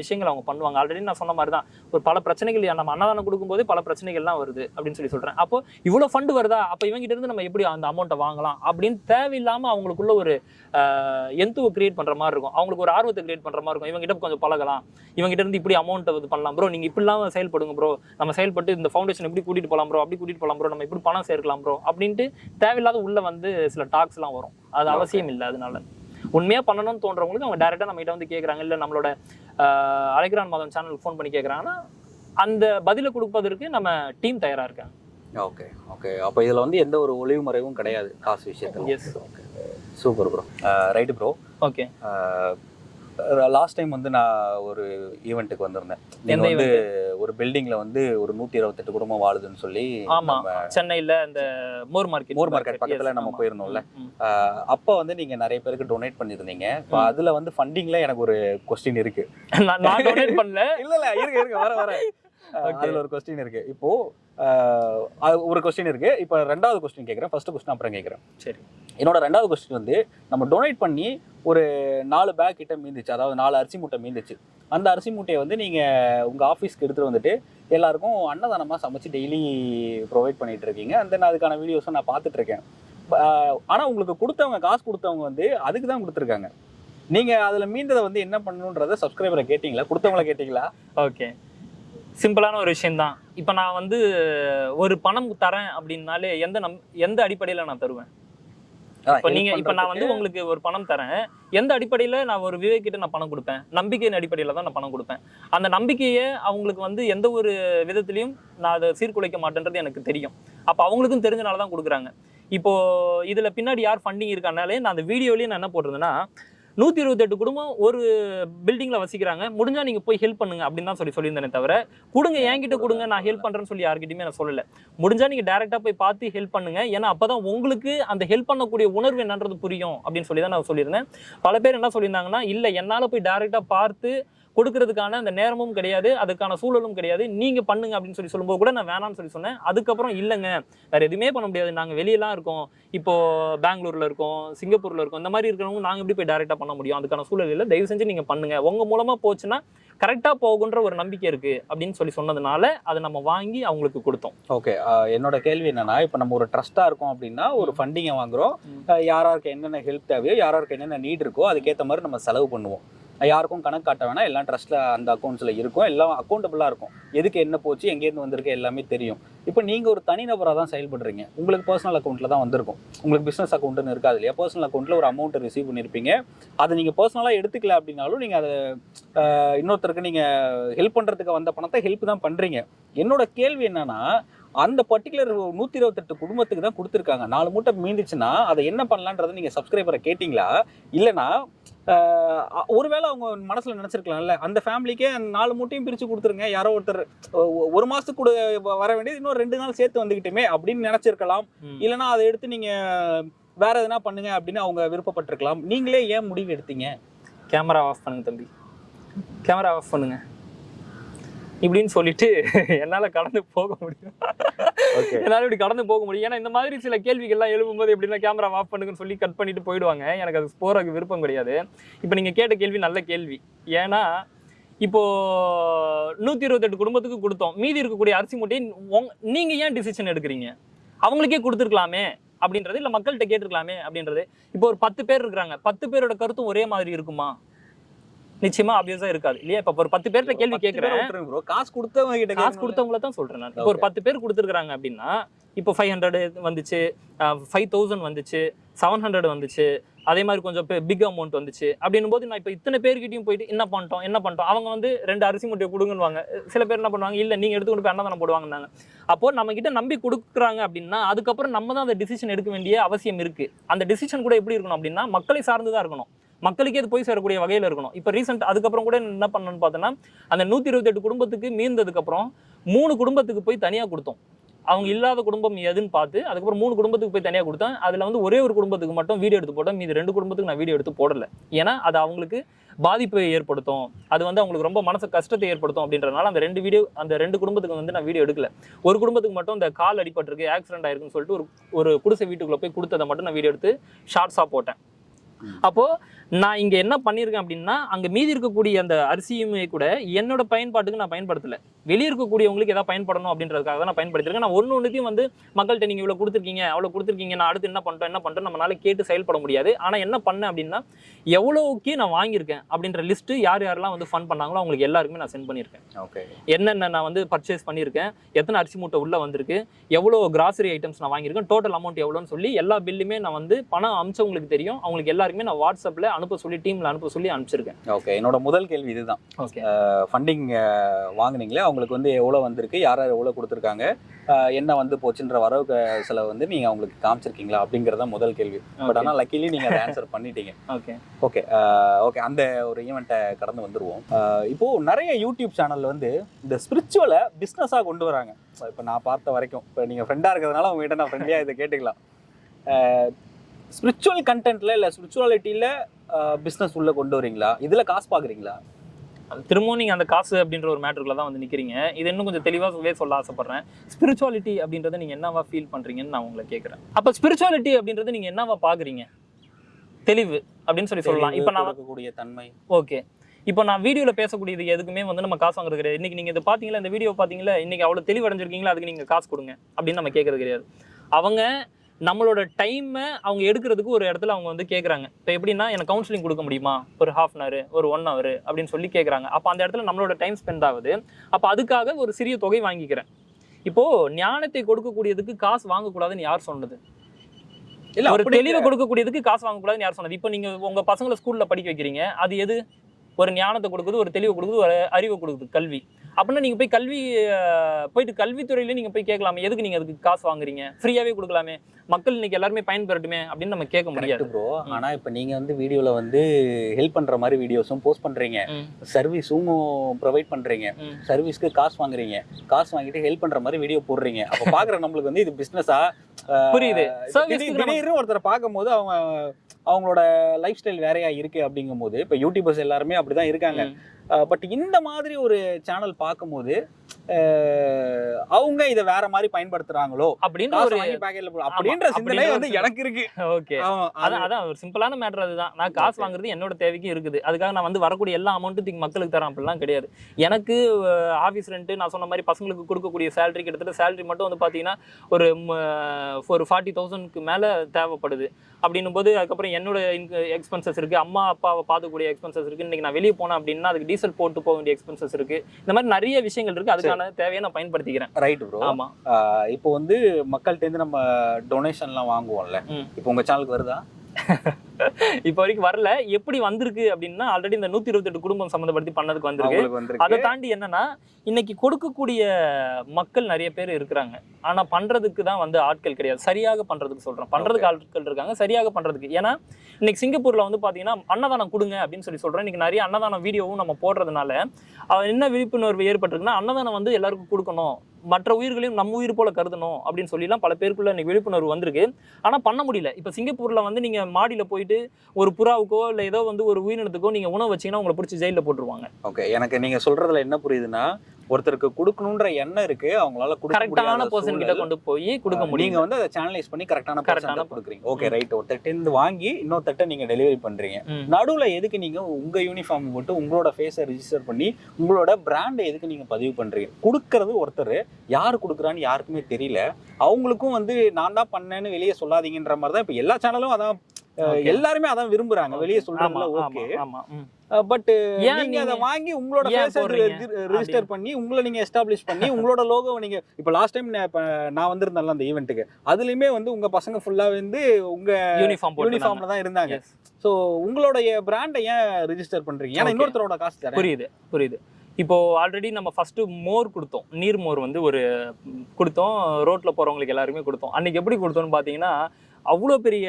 Speaker 2: விஷயங்கள் அவங்க பண்ணுவாங்க. ஆல்ரெடி நான் சொன்ன மாதிரி தான் ஒரு பல பிரச்சனைகள் நம்ம அன்னதானம் கொடுக்கும்போது பல பிரச்சனைகள்லாம் வருது அப்படின்னு சொல்லி சொல்கிறேன் அப்போ இவ்வளோ ஃபண்ட் வருதா? அப்போ இவங்ககிட்ட இருந்து நம்ம எப்படி அந்த அமௌண்ட்டை வாங்கலாம்? அப்படின்னு தேவையில்லாமல் அவங்களுக்குள்ள ஒரு எந்துவை கிரியேட் பண்ணுற மாதிரி இருக்கும். அவங்களுக்கு ஒரு ஆர்வத்தை கிரியேட் பண்ணுற மாதிரி இருக்கும். இவங்ககிட்ட கொஞ்சம் பழகலாம். இவங்ககிட்ட இருந்து இப்படி அமௌண்ட்டை இது பண்ணலாம். ப்ரோ நீங்கள் இப்படிலாம் செயல்படுங்க ப்ரோ நம்ம செயல்பட்டு இந்த ஃபவுண்டேஷன் இப்படி கூட்டிட்டு போலாம் ப்ரோ அப்படி கூட்டிட்டு போலாம் ப்ரோ நம்ம இப்படி பணம் சேர்க்கலாம் ப்ரோ அப்படின்ட்டு தேவையில்லாத உள்ள வந்து சில டாக்ஸ்லாம் வரும். அது. அவசியம் இல்லை அதனால. உண்மையா பண்ணணும்னு தோன்றவங்களுக்கு அவங்க டேரெக்டாக நம்ம கிட்ட வந்து கேட்குறாங்க இல்லை நம்மளோட அழைக்கிறான் மாதம் சேனலுக்கு ஃபோன் பண்ணி கேட்குறாங்கன்னா அந்த பதிலை கொடுப்பதற்கு நம்ம டீம் தயாரா இருக்காங்க.
Speaker 1: ஓகே ஓகே அப்போ இதுல வந்து எந்த ஒரு ஒளிவு மறைவும் கிடையாது காசு விஷயத்துல. Okay super bro right bro
Speaker 2: okay
Speaker 1: last time வந்து நான் ஒரு ஈவெண்ட்டுக்கு வந்திருந்தேன். நீங்க
Speaker 2: எந்த
Speaker 1: வந்து ஒரு பில்டிங்ல வந்து ஒரு நூத்தி இருபத்தெட்டு குடும்பம் வாழுதுன்னு சொல்லி
Speaker 2: ஆமா
Speaker 1: நம்ம
Speaker 2: சென்னையில இந்த மோர் மார்க்கெட்
Speaker 1: மோர் மார்க்கெட் பக்கத்துல நம்ம போயிருந்தோம்ல. அப்ப வந்து நீங்க நிறைய பேருக்கு டொனேட் பண்ணிருந்தீங்க இப்போ. அதுல வந்து ஃபண்டிங்ல எனக்கு ஒரு கொஸ்டின் இருக்கு.
Speaker 2: நான் டொனேட் பண்ணல. *laughs*
Speaker 1: இல்ல இல்ல இருக்கு இருக்கு வர வர. *laughs* அதுல ஒரு கொஸ்டின் இருக்கு. இப்போ ஆஹ் அது ஒரு கொஸ்டின் இருக்கு. இப்போ ரெண்டாவது கொஸ்டின் கேட்குறேன் ஃபர்ஸ்ட் கொஸ்டின் அப்புறம் கேட்குறேன்
Speaker 2: சரி.
Speaker 1: என்னோட ரெண்டாவது கொஸ்டின் வந்து நம்ம டொனேட் பண்ணி ஒரு நாலு பேக் கிட்ட மீந்துச்சு. அதாவது நாலு அரிசி மூட்டை மீந்துச்சு. அந்த அரிசி மூட்டையை வந்து நீங்க உங்க ஆஃபீஸ்க்கு எடுத்துட்டு வந்துட்டு எல்லாருக்கும் அன்னதானமா சமைச்சு டெய்லி ப்ரொவைட் பண்ணிட்டு இருக்கீங்க. அந்த நான் அதுக்கான வீடியோஸும் நான் பார்த்துட்டு இருக்கேன். ப- ஆஹ் ஆனா உங்களுக்கு கொடுத்தவங்க காசு கொடுத்தவங்க வந்து அதுக்கு தான் கொடுத்துருக்காங்க. நீங்க அதுல மீந்ததை வந்து என்ன பண்ணணுன்றத சப்ஸ்கிரைபரை கேட்டீங்களா? கொடுத்தவங்கள கேட்டீங்களா?
Speaker 2: ஓகே சிம்பிளான ஒரு விஷயம்தான். இப்போ நான் வந்து ஒரு பணம் தரேன் அப்படின்னாலே எந்த நம் எந்த அடிப்படையில் நான் தருவேன்? இப்போ நீங்க இப்போ நான் வந்து உங்களுக்கு ஒரு பணம் தரேன். எந்த அடிப்படையில் நான் ஒரு விவேக் கிட்ட நான் பணம் கொடுப்பேன்? நம்பிக்கையின் அடிப்படையில் தான் நான் பணம் கொடுப்பேன். அந்த நம்பிக்கையை அவங்களுக்கு வந்து எந்த ஒரு விதத்துலையும் நான் அதை சீர்குலைக்க மாட்டேன்றது எனக்கு தெரியும். அப்போ அவங்களுக்கும் தெரிஞ்சனால தான் கொடுக்குறாங்க. இப்போ இதுல பின்னாடி யார் ஃபண்டிங் இருக்கானாலே நான் அந்த வீடியோலயே நான் என்ன போட்டிருந்தேன்னா நூத்தி இருபத்தெட்டு குடும்பம் ஒரு பில்டிங்ல வசிக்கிறாங்க. முடிஞ்சா நீங்க போய் ஹெல்ப் பண்ணுங்க அப்படின்னு தான் சொல்லி சொல்லியிருந்தேனே தவிர கொடுங்க என்கிட்ட கொடுங்க நான் ஹெல்ப் பண்றேன்னு சொல்லி யார்கிட்டயுமே நான் சொல்லல. முடிஞ்சா நீங்க டேரெக்டாக போய் பார்த்து ஹெல்ப் பண்ணுங்க. ஏன்னா அப்பதான் உங்களுக்கு அந்த ஹெல்ப் பண்ணக்கூடிய உணர்வு என்னன்றது புரியும் அப்படின்னு சொல்லி தான் நான் சொல்லியிருந்தேன். பல பேர் என்ன சொல்லியிருந்தாங்கன்னா இல்ல என்னால போய் டேரெக்டாக பார்த்து கொடுக்கறதுக்கான அந்த நேரமும் கிடையாது அதுக்கான சூழலும் கிடையாது. நீங்க பண்ணுங்க அப்படின்னு சொல்லி சொல்லும்போது கூட நான் வேணாம்னு சொல்லி சொன்னேன். அதுக்கப்புறம் இல்லைங்க. வேற எதுவுமே பண்ண முடியாது. நாங்க வெளியெல்லாம் இருக்கோம். இப்போ பெங்களூர்ல இருக்கோம் சிங்கப்பூர்ல இருக்கோம். இந்த மாதிரி இருக்கிறவங்க நாங்க எப்படி போய் டைரக்டா பண்ண முடியும்? அதுக்கான சூழல் இல்லை. தயவு செஞ்சு நீங்க பண்ணுங்க. உங்க மூலமா போச்சுன்னா கரெக்டா போகுன்ற ஒரு நம்பிக்கை இருக்கு அப்படின்னு சொல்லி சொன்னதுனால அதை நம்ம வாங்கி அவங்களுக்கு கொடுத்தோம்.
Speaker 1: ஓகே. என்னோட கேள்வி என்னன்னா இப்போ நம்ம ஒரு ட்ரஸ்டா இருக்கோம் அப்படின்னா ஒரு ஃபண்டிங்கை வாங்குறோம்.
Speaker 2: ம்.
Speaker 1: அஹ் யாராருக்கு என்னென்ன ஹெல்ப் தேவையோ யாராருக்கு என்னென்ன நீட் இருக்கோ அதுக்கேற்ற மாதிரி நம்ம செலவு பண்ணுவோம். யாருக்கும் கணக்கு காட்ட வேணாம். எல்லாம் ட்ரஸ்ட்டில் அந்த அக்கௌண்ட்ஸில் இருக்கும். எல்லாம் அக்கௌண்டபிளா இருக்கும். எதுக்கு என்ன போச்சு எங்கேருந்து வந்திருக்கு எல்லாமே தெரியும். இப்போ நீங்கள் ஒரு தனிநபராக தான் செயல்படுறீங்க. உங்களுக்கு பர்சனல் அக்கௌண்ட்டில் தான் வந்திருக்கும். உங்களுக்கு பிஸ்னஸ் அக்கௌண்ட்டுன்னு இருக்காது இல்லையா? பர்சனல் அக்கௌண்ட்டில் ஒரு அமௌண்ட்டை ரிசீவ் பண்ணிருப்பீங்க. அதை நீங்கள் பர்சனலாக எடுத்துக்கல அப்படின்னாலும் நீங்கள் அதை இன்னொருத்தருக்கு நீங்கள் ஹெல்ப் பண்ணுறதுக்கு வந்த பணத்தை ஹெல்ப் தான் பண்ணுறீங்க என்னோட கேள்வி என்னென்னா அந்த பர்டிகுலர் நூற்றி இருபத்தெட்டு குடும்பத்துக்கு தான் கொடுத்துருக்காங்க. நாலு மூட்டை மீந்துச்சுன்னா அதை என்ன பண்ணலான்றதை நீங்கள் சப்ஸ்கிரைபரை கேட்டிங்களா? இல்லைன்னா ஒருவேளை அவங்க மனசுல நினைச்சிருக்கலாம்ல. அந்த ஃபேமிலிக்கே நாலு மூட்டையும் பிரிச்சு கொடுத்துருங்க. யாரோ ஒருத்தர் ஒரு மாசத்துக்கு கூட வர வேண்டியது இன்னும் ரெண்டு நாள் சேர்த்து வந்துகிட்டுமே அப்படின்னு நினைச்சிருக்கலாம். இல்லைன்னா அதை எடுத்து நீங்க வேற எதுனா பண்ணுங்க அப்படின்னு அவங்க விருப்பப்பட்டிருக்கலாம். நீங்களே ஏன் முடிவு எடுத்தீங்க?
Speaker 2: கேமரா ஆஃப் பண்ணுங்க தம்பி. கேமரா ஆஃப் பண்ணுங்க. இப்படின்னு சொல்லிட்டு என்னால கடந்து போக முடியும். என்னால இப்படி கடந்து போக முடியும். ஏன்னா இந்த மாதிரி சில கேள்விகள்லாம் எழுப்பும்போது எப்படின்னா கேமரா ஆஃப் பண்ணுங்கன்னு சொல்லி கட் பண்ணிட்டு போயிடுவாங்க. எனக்கு அது போறதுக்கு விருப்பம் கிடையாது. இப்போ நீங்க கேட்ட கேள்வி நல்ல கேள்வி. ஏன்னா இப்போ நூத்தி இருபத்தெட்டு குடும்பத்துக்கு கொடுத்தோம். மீதி இருக்கக்கூடிய அரிசி மூட்டையை உங்க- நீங்க ஏன் டிசிஷன் எடுக்கிறீங்க? அவங்களுக்கே கொடுத்துருக்கலாமே அப்படின்றது இல்ல மக்கள்கிட்ட கேட்டிருக்கலாமே அப்படின்றது. இப்போ ஒரு பத்து பேர் இருக்கிறாங்க. பத்து பேரோட கருத்தும் ஒரே மாதிரி இருக்குமா? நிச்சயமா ஆப்வியஸா இருக்காது. இல்லையா? இப்ப ஒரு பத்து பேர்கிட்ட கேள்வி கேட்கிறேன்
Speaker 1: ப்ரோ காசு கொடுத்தவங்க கிட்ட
Speaker 2: காசு. கொடுத்தவங்கள தான் சொல்றேன் நான். இப்போ ஒரு பத்து பேர் கொடுத்துருக்காங்க அப்படின்னா இப்போ ஃபைவ் ஹண்ட்ரட் வந்துச்சு ஃபைவ் தௌசண்ட் வந்துச்சு செவன் ஹண்ட்ரட் வந்துச்சு அதே மாதிரி கொஞ்சம் பிக் அமௌண்ட் வந்துச்சு. அப்படின்னும் போது நான் இப்போ இத்தனை பேர்கிட்டயும் போயிட்டு என்ன பண்ணிட்டோம் என்ன பண்ணிட்டோம்? அவங்க வந்து ரெண்டு அரிசி மூட்டையை கொடுங்கன்னுவாங்க. சில பேர் என்ன பண்ணுவாங்க இல்லை நீங்க எடுத்து கொண்டு போய் அன்னதானம் போடுவாங்கன்னாங்க. அப்போ நம்ம கிட்ட நம்பி கொடுக்குறாங்க அப்படின்னா அதுக்கப்புறம் நம்ம தான் அந்த டிசிஷன் எடுக்க வேண்டிய அவசியம் இருக்கு. அந்த டிசிஷன் கூட எப்படி இருக்கணும் அப்படின்னா மக்களை சார்ந்து தான் இருக்கணும். மக்களுக்கே அது போய் சேரக்கூடிய வகையில் இருக்கணும். இப்போ ரீசெண்ட் அதுக்கப்புறம் கூட என்ன பண்ணணும்னு பார்த்தோன்னா அந்த நூற்றி இருபத்தெட்டு குடும்பத்துக்கு மீந்ததுக்கப்புறம் மூணு குடும்பத்துக்கு போய் தனியாக கொடுத்தோம். அவங்க இல்லாத குடும்பம் எதுன்னு பார்த்து அதுக்கப்புறம் மூணு குடும்பத்துக்கு போய் தனியாக கொடுத்தேன் அதில் வந்து ஒரே ஒரு குடும்பத்துக்கு மட்டும் வீடியோ எடுத்து போட்டோம். மீது ரெண்டு குடும்பத்துக்கு நான் வீடியோ எடுத்து போடலை. ஏன்னா அது அவங்களுக்கு பாதிப்பை ஏற்படுத்தும். அது வந்து அவங்களுக்கு ரொம்ப மனசு கஷ்டத்தை ஏற்படுத்தும் அப்படின்றனால அந்த ரெண்டு வீடியோ அந்த ரெண்டு குடும்பத்துக்கு வந்து நான் வீடியோ எடுக்கல. ஒரு குடும்பத்துக்கு மட்டும் இந்த கால் அடிபட்டிருக்கு ஆக்சிடென்ட் ஆயிருக்குன்னு சொல்லிட்டு ஒரு ஒரு குடிசை வீட்டுக்குள்ளே போய் கொடுத்ததை மட்டும் நான் வீடியோ எடுத்து ஷார்ட்ஸாக போட்டேன். அப்போ நான் இங்க என்ன பண்ணியிருக்கேன் அப்படின்னா அங்க மீதி இருக்கக்கூடிய அந்த அரிசியுமே கூட என்னோட பயன்பாட்டுக்கு நான் பயன்படுத்தல. வெளியே இருக்கக்கூடியவங்களுக்கு ஏதாவது பயன்படணும் அப்படின்றதுக்காக தான் நான் பயன்படுத்திருக்கேன் நான் ஒன்று ஒன்றுத்தையும் வந்து மக்கள்கிட்ட நீங்க இவ்வளவு கொடுத்துருக்கீங்க அவ்வளோ கொடுத்துருக்கீங்க நான் அடுத்து என்ன பண்ணிட்டோம் என்ன பண்ணிட்டோம் நம்மளால கேட்டு செயல்பட முடியாது. ஆனா என்ன பண்ணேன் அப்படின்னா எவ்வளோக்கு நான் வாங்கியிருக்கேன் அப்படின்ற லிஸ்ட் யார் யாரெல்லாம் வந்து ஃபன் பண்ணாங்களோ அவங்களுக்கு எல்லாருக்குமே நான் சென்ட் பண்ணியிருக்கேன்.
Speaker 1: ஓகே.
Speaker 2: என்னென்ன நான் வந்து பர்ச்சேஸ் பண்ணியிருக்கேன் எத்தனை அரிசி மூட்டை உள்ள வந்திருக்கு எவ்வளோ கிராசரி ஐட்டம்ஸ் நான் வாங்கியிருக்கேன் டோட்டல் அமௌண்ட் எவ்வளோன்னு சொல்லி எல்லா பில்லுமே நான் வந்து பணம் அமிச்சவங்களுக்கு தெரியும். அவங்களுக்கு எல்லாருக்குமே நான் வாட்ஸ்அப்பில் அனுப்ப சொல்லி டீமில் அனுப்ப சொல்லி அனுப்பிச்சிருக்கேன்.
Speaker 1: ஓகே என்னோட முதல் கேள்வி இதுதான்.
Speaker 2: ஓகே.
Speaker 1: ஃபண்டிங் வாங்குனீங்களே அவங்களுக்கு வந்து எவ்வளோ வந்திருக்கு யார் யார் எவ்வளோ கொடுத்துருக்காங்க என்ன வந்து போச்சுன்ற வரவு செலவு வந்து நீங்கள் அவங்களுக்கு காமிச்சிருக்கீங்களா அப்படிங்கிறத முதல் கேள்வி. பட் ஆனால் லக்கிலி நீங்கள் அதை ஆன்சர் பண்ணிட்டீங்க.
Speaker 2: ஓகே
Speaker 1: ஓகே ஓகே அந்த ஒரு ஈவெண்ட்டை கடந்து வந்துருவோம். அஹ், இப்போ நிறைய யூடியூப் சேனல்ல வந்து இந்த ஸ்பிரிச்சுவலை பிஸ்னஸாக கொண்டு வராங்க. இப்போ நான் பார்த்த வரைக்கும் இப்போ நீங்கள் ஃப்ரெண்டாக இருக்கிறதுனால உங்ககிட்ட நான் ஃப்ரெண்ட்லியாக இதை கேட்டுக்கலாம். ஸ்பிரிச்சுவல் கண்டென்ட்ல இல்லை ஸ்பிரிச்சுவாலிட்டியில் பிஸ்னஸ் உள்ள கொண்டு வரீங்களா இதில் காசு பார்க்குறீங்களா
Speaker 2: திரும்பவும் நீங்கள் அந்த காசு அப்படின்ற ஒரு மேட்ருக்குள்ள தான் வந்து நிற்கிறீங்க இது இன்னும் கொஞ்சம் தெளிவாகவே சொல்ல ஆசைப்படுறேன். ஸ்பிரிச்சுவாலிட்டி அப்படின்றத நீங்கள் என்னவா ஃபீல் பண்ணுறீங்கன்னு நான் உங்களை கேட்குறேன் அப்போ ஸ்பிரிச்சுவாலிட்டி அப்படின்றத நீங்கள் என்னவா பார்க்குறீங்க தெளிவு அப்படின்னு சொல்லி சொல்லலாம். இப்போ நான்
Speaker 1: கொடுக்கக்கூடிய தன்மை.
Speaker 2: ஓகே இப்போ நான் வீடியோவில் பேசக்கூடியது எதுக்குமே வந்து நம்ம காசு வாங்குறது கிடையாது. இன்னைக்கு நீங்கள் இதை பார்த்தீங்களா இந்த வீடியோ பார்த்தீங்களா இன்னைக்கு அவ்வளோ தெளிவடைஞ்சிருக்கீங்களா? அதுக்கு நீங்கள் காசு கொடுங்க அப்படின்னு நம்ம கேட்கறது கிடையாது. அவங்க நம்மளோட டைமை அவங்க எடுக்கிறதுக்கு ஒரு இடத்துல அவங்க வந்து கேட்குறாங்க இப்போ எப்படின்னா எனக்கு கவுன்சிலிங் கொடுக்க முடியுமா? ஒரு ஹாஃப் அன் ஹவர் ஒரு ஒன் ஹவர் அப்படின்னு சொல்லி கேட்குறாங்க அப்போ அந்த இடத்துல நம்மளோட டைம் ஸ்பெண்ட் ஆகுது. அப்போ அதுக்காக ஒரு சிறிய தொகை வாங்கிக்கிறேன். இப்போ ஞானத்தை கொடுக்கக்கூடியதுக்கு காசு வாங்கக்கூடாதுன்னு யார் சொன்னது?
Speaker 1: இல்ல
Speaker 2: ஒரு தெளிவை கொடுக்கக்கூடியதுக்கு காசு வாங்கக்கூடாதுன்னு யார் சொன்னது? இப்போ நீங்க உங்க பசங்களை ஸ்கூல்ல படிக்க வைக்கிறீங்க. அது எது? ஒரு ஞானத்தை கொடுக்குது ஒரு தெளிவை கொடுக்குது ஒரு அறிவை கொடுக்குது கல்வி. அப்படின்னா நீங்க போய் கல்வி போயிட்டு கல்வித்துறையில நீங்க போய் கேட்கலாமே. எதுக்கு நீங்க அதுக்கு காசு வாங்குறீங்க? ஃப்ரீயாவே கொடுக்கலாமே. மக்கள் இன்னைக்கு எல்லாருமே பயன்பெறட்டுமே அப்படின்னு நம்ம கேட்க முடியாது.
Speaker 1: ப்ரோ
Speaker 2: ம்.
Speaker 1: ஆனா இப்போ நீங்க வந்து வீடியோல வந்து ஹெல்ப் பண்ற மாதிரி வீடியோஸும் போஸ்ட் பண்றீங்க.
Speaker 2: ம்,
Speaker 1: சர்வீஸும் ப்ரொவைட் பண்றீங்க.
Speaker 2: ம்.
Speaker 1: சர்வீஸ்க்கு காசு வாங்குறீங்க. காசு வாங்கிட்டு ஹெல்ப் பண்ற மாதிரி வீடியோ போடுறீங்க. அப்ப பாக்குற நம்மளுக்கு வந்து இது பிசினஸா
Speaker 2: புரியுது.
Speaker 1: ஒருத்தரை பார்க்கும்போது அவங்க அவங்களோட லைஃப் ஸ்டைல் வேறையா இருக்கு அப்படிங்கும்போது இப்போ யூடியூபர்ஸ் எல்லாருமே அப்படிதான் இருக்காங்க. பட் இந்த மாதிரி ஒரு சேனல் பார்க்கும்போது அவங்க இதை வேற மாதிரி பயன்படுத்துறாங்களோ?
Speaker 2: அப்படின்னு
Speaker 1: காசு
Speaker 2: ஒரு
Speaker 1: பாக்கெட்ல போடு. அப்படின்ற சிந்தனை
Speaker 2: அப்படின்ற
Speaker 1: வந்து எனக்கு இருக்கு. *laughs*
Speaker 2: ஓகே. அதான் அதான் ஒரு சிம்பிளான மேட்டர் அதுதான். நான் காசு. வாங்குறது என்னோட தேவைக்கு இருக்குது. அதுக்காக நான் வந்து வரக்கூடிய எல்லா அமௌண்ட்டும் மக்களுக்கு தரேன். அப்படிலாம் கிடையாது. எனக்கு ஆஃபீஸ் ரெண்ட்டு நான் சொன்ன மாதிரி பசங்களுக்கு கொடுக்கக்கூடிய சேலரி கிட்டத்தட்ட சேலரி மட்டும் வந்து பார்த்தீங்கன்னா ஒரு ஒரு ஃபார்ட்டி தௌசண்ட்க்கு மேலே தேவைப்படுது. அப்படின்னும் போது அதுக்கப்புறம் என்னோட எக்ஸ்பென்சஸ் இருக்குது அம்மா அப்பாவை பார்த்துக்கூடிய எக்ஸ்பென்சஸ் இருக்குது இன்றைக்கி நான் வெளியே போனேன் அப்படின்னா அதுக்கு டீசல் போட்டு போக வேண்டிய எக்ஸ்பென்சஸ் இருக்குது இந்த மாதிரி நிறைய விஷயங்கள் இருக்குது அதுக்கான தேவையை நான் பயன்படுத்திக்கிறேன்.
Speaker 1: ரைட் ப்ரோ
Speaker 2: ஆமாம்
Speaker 1: இப்போ வந்து மக்கள்கிட்ட இருந்து நம்ம டொனேஷன்லாம் வாங்குவோம்ல. இப்போ உங்க சேனலுக்கு வருதா? *laughs* *laughs*
Speaker 2: இப்போ வரைக்கும் வரல. எப்படி வந்திருக்கு அப்படின்னா ஆல்ரெடி இந்த நூற்றி இருபத்தெட்டு குடும்பம் சம்மந்தப்படுத்தி பண்ணதுக்கு வந்திருக்கு. அதை தாண்டி என்னன்னா இன்னைக்கு கொடுக்கக்கூடிய மக்கள் நிறைய பேர் இருக்கிறாங்க. ஆனா பண்றதுக்கு தான் வந்து ஆட்கள் கிடையாது. சரியாக பண்றதுக்கு சொல்றேன். பண்றதுக்கு ஆட்கள் இருக்காங்க. சரியாக பண்றதுக்கு. ஏன்னா இன்னைக்கு சிங்கப்பூர்ல வந்து பாத்தீங்கன்னா அன்னதானம் கொடுங்க அப்படின்னு சொல்லி சொல்றேன். இன்னைக்கு நிறைய அன்னதானம் வீடியோவும் நம்ம போடுறதுனால என்ன விழிப்புணர்வு ஏற்பட்டிருக்குன்னா அன்னதானம் வந்து எல்லாருக்கும் கொடுக்கணும். மற்ற உயிர்களையும் நம்ம உயிர் போல கருதணும் அப்படின்னு சொல்லிலாம் பல பேருக்குள்ள இன்னைக்கு விழிப்புணர்வு வந்திருக்கு. ஆனா பண்ண முடியல. இப்ப சிங்கப்பூர்ல வந்து நீங்க மாடியில போயிட்டு ஒரு புறாவுக்கோ இல்ல ஏதோ வந்து ஒரு உயிரினத்துக்கோ நீங்க உணவு வச்சீங்கன்னா உங்களை பிடிச்சி ஜெயில போட்டுருவாங்க.
Speaker 1: ஓகே எனக்கு நீங்க சொல்றதுல என்ன புரியுதுன்னா ஒருத்தருக்கு கொடுக்கணுன்ற எண்ணம் இருக்கு அவங்களால
Speaker 2: கரெக்டான பர்சன் கிட்ட. கொண்டு போய் கொடுக்க
Speaker 1: நீங்க
Speaker 2: முடியும்
Speaker 1: வந்து அதை சேனலைஸ் பண்ணி கரெக்டான பர்சன் கொடுக்குறீங்க. ஓகே ரைட் ஒருத்தட்ட இருந்து வாங்கி இன்னொருத்தட்ட நீங்க டெலிவரி பண்றீங்க. நடுவுல எதுக்கு நீங்க உங்க யூனிஃபார்ம் போட்டு உங்களோட ஃபேஸை ரிஜிஸ்டர் பண்ணி உங்களோட பிராண்டை எதுக்கு நீங்க பதிவு பண்றீங்க? கொடுக்கறது ஒருத்தர் யார் கொடுக்குறான்னு யாருக்குமே தெரியல. அவங்களுக்கும் வந்து நான் தான் பண்ணேன்னு வெளியே சொல்லாதீங்கன்ற மாதிரி தான் இப்போ எல்லா சேனலும் அதான். எல்லாருமே அதான் விரும்புறாங்க. வெளியே
Speaker 2: ஆமா,
Speaker 1: ஓகே. பட் நீங்க அதை வாங்கி உங்களோட? ரெஜிஸ்டர் பண்ணி உங்களை நீங்க எஸ்டாப்ளிஷ் பண்ணி உங்களோட லோகோவை நீங்க இப்போ லாஸ்ட் டைம் நான் வந்திருந்தேன்ல அந்த ஈவெண்ட்டுக்கு அதுலயுமே வந்து உங்க பசங்க ஃபுல்லா வந்து உங்க
Speaker 2: யூனிஃபார்ம்
Speaker 1: யூனிஃபார்ம்ல தான் இருந்தாங்க. சோ உங்களுடைய பிராண்டை ஏன் ரெஜிஸ்டர் பண்றீங்க? ஏன்னா. இன்னொருத்தரோட காசு
Speaker 2: புரியுது புரியுது. இப்போ ஆல்ரெடி நம்ம ஃபர்ஸ்ட் மோர் கொடுத்தோம். நீர் மோர் வந்து ஒரு கொடுத்தோம். ரோட்ல போறவங்களுக்கு எல்லாருமே கொடுத்தோம். அன்னைக்கு எப்படி கொடுத்தோம்னு பாத்தீங்கன்னா அவ்வளோ பெரிய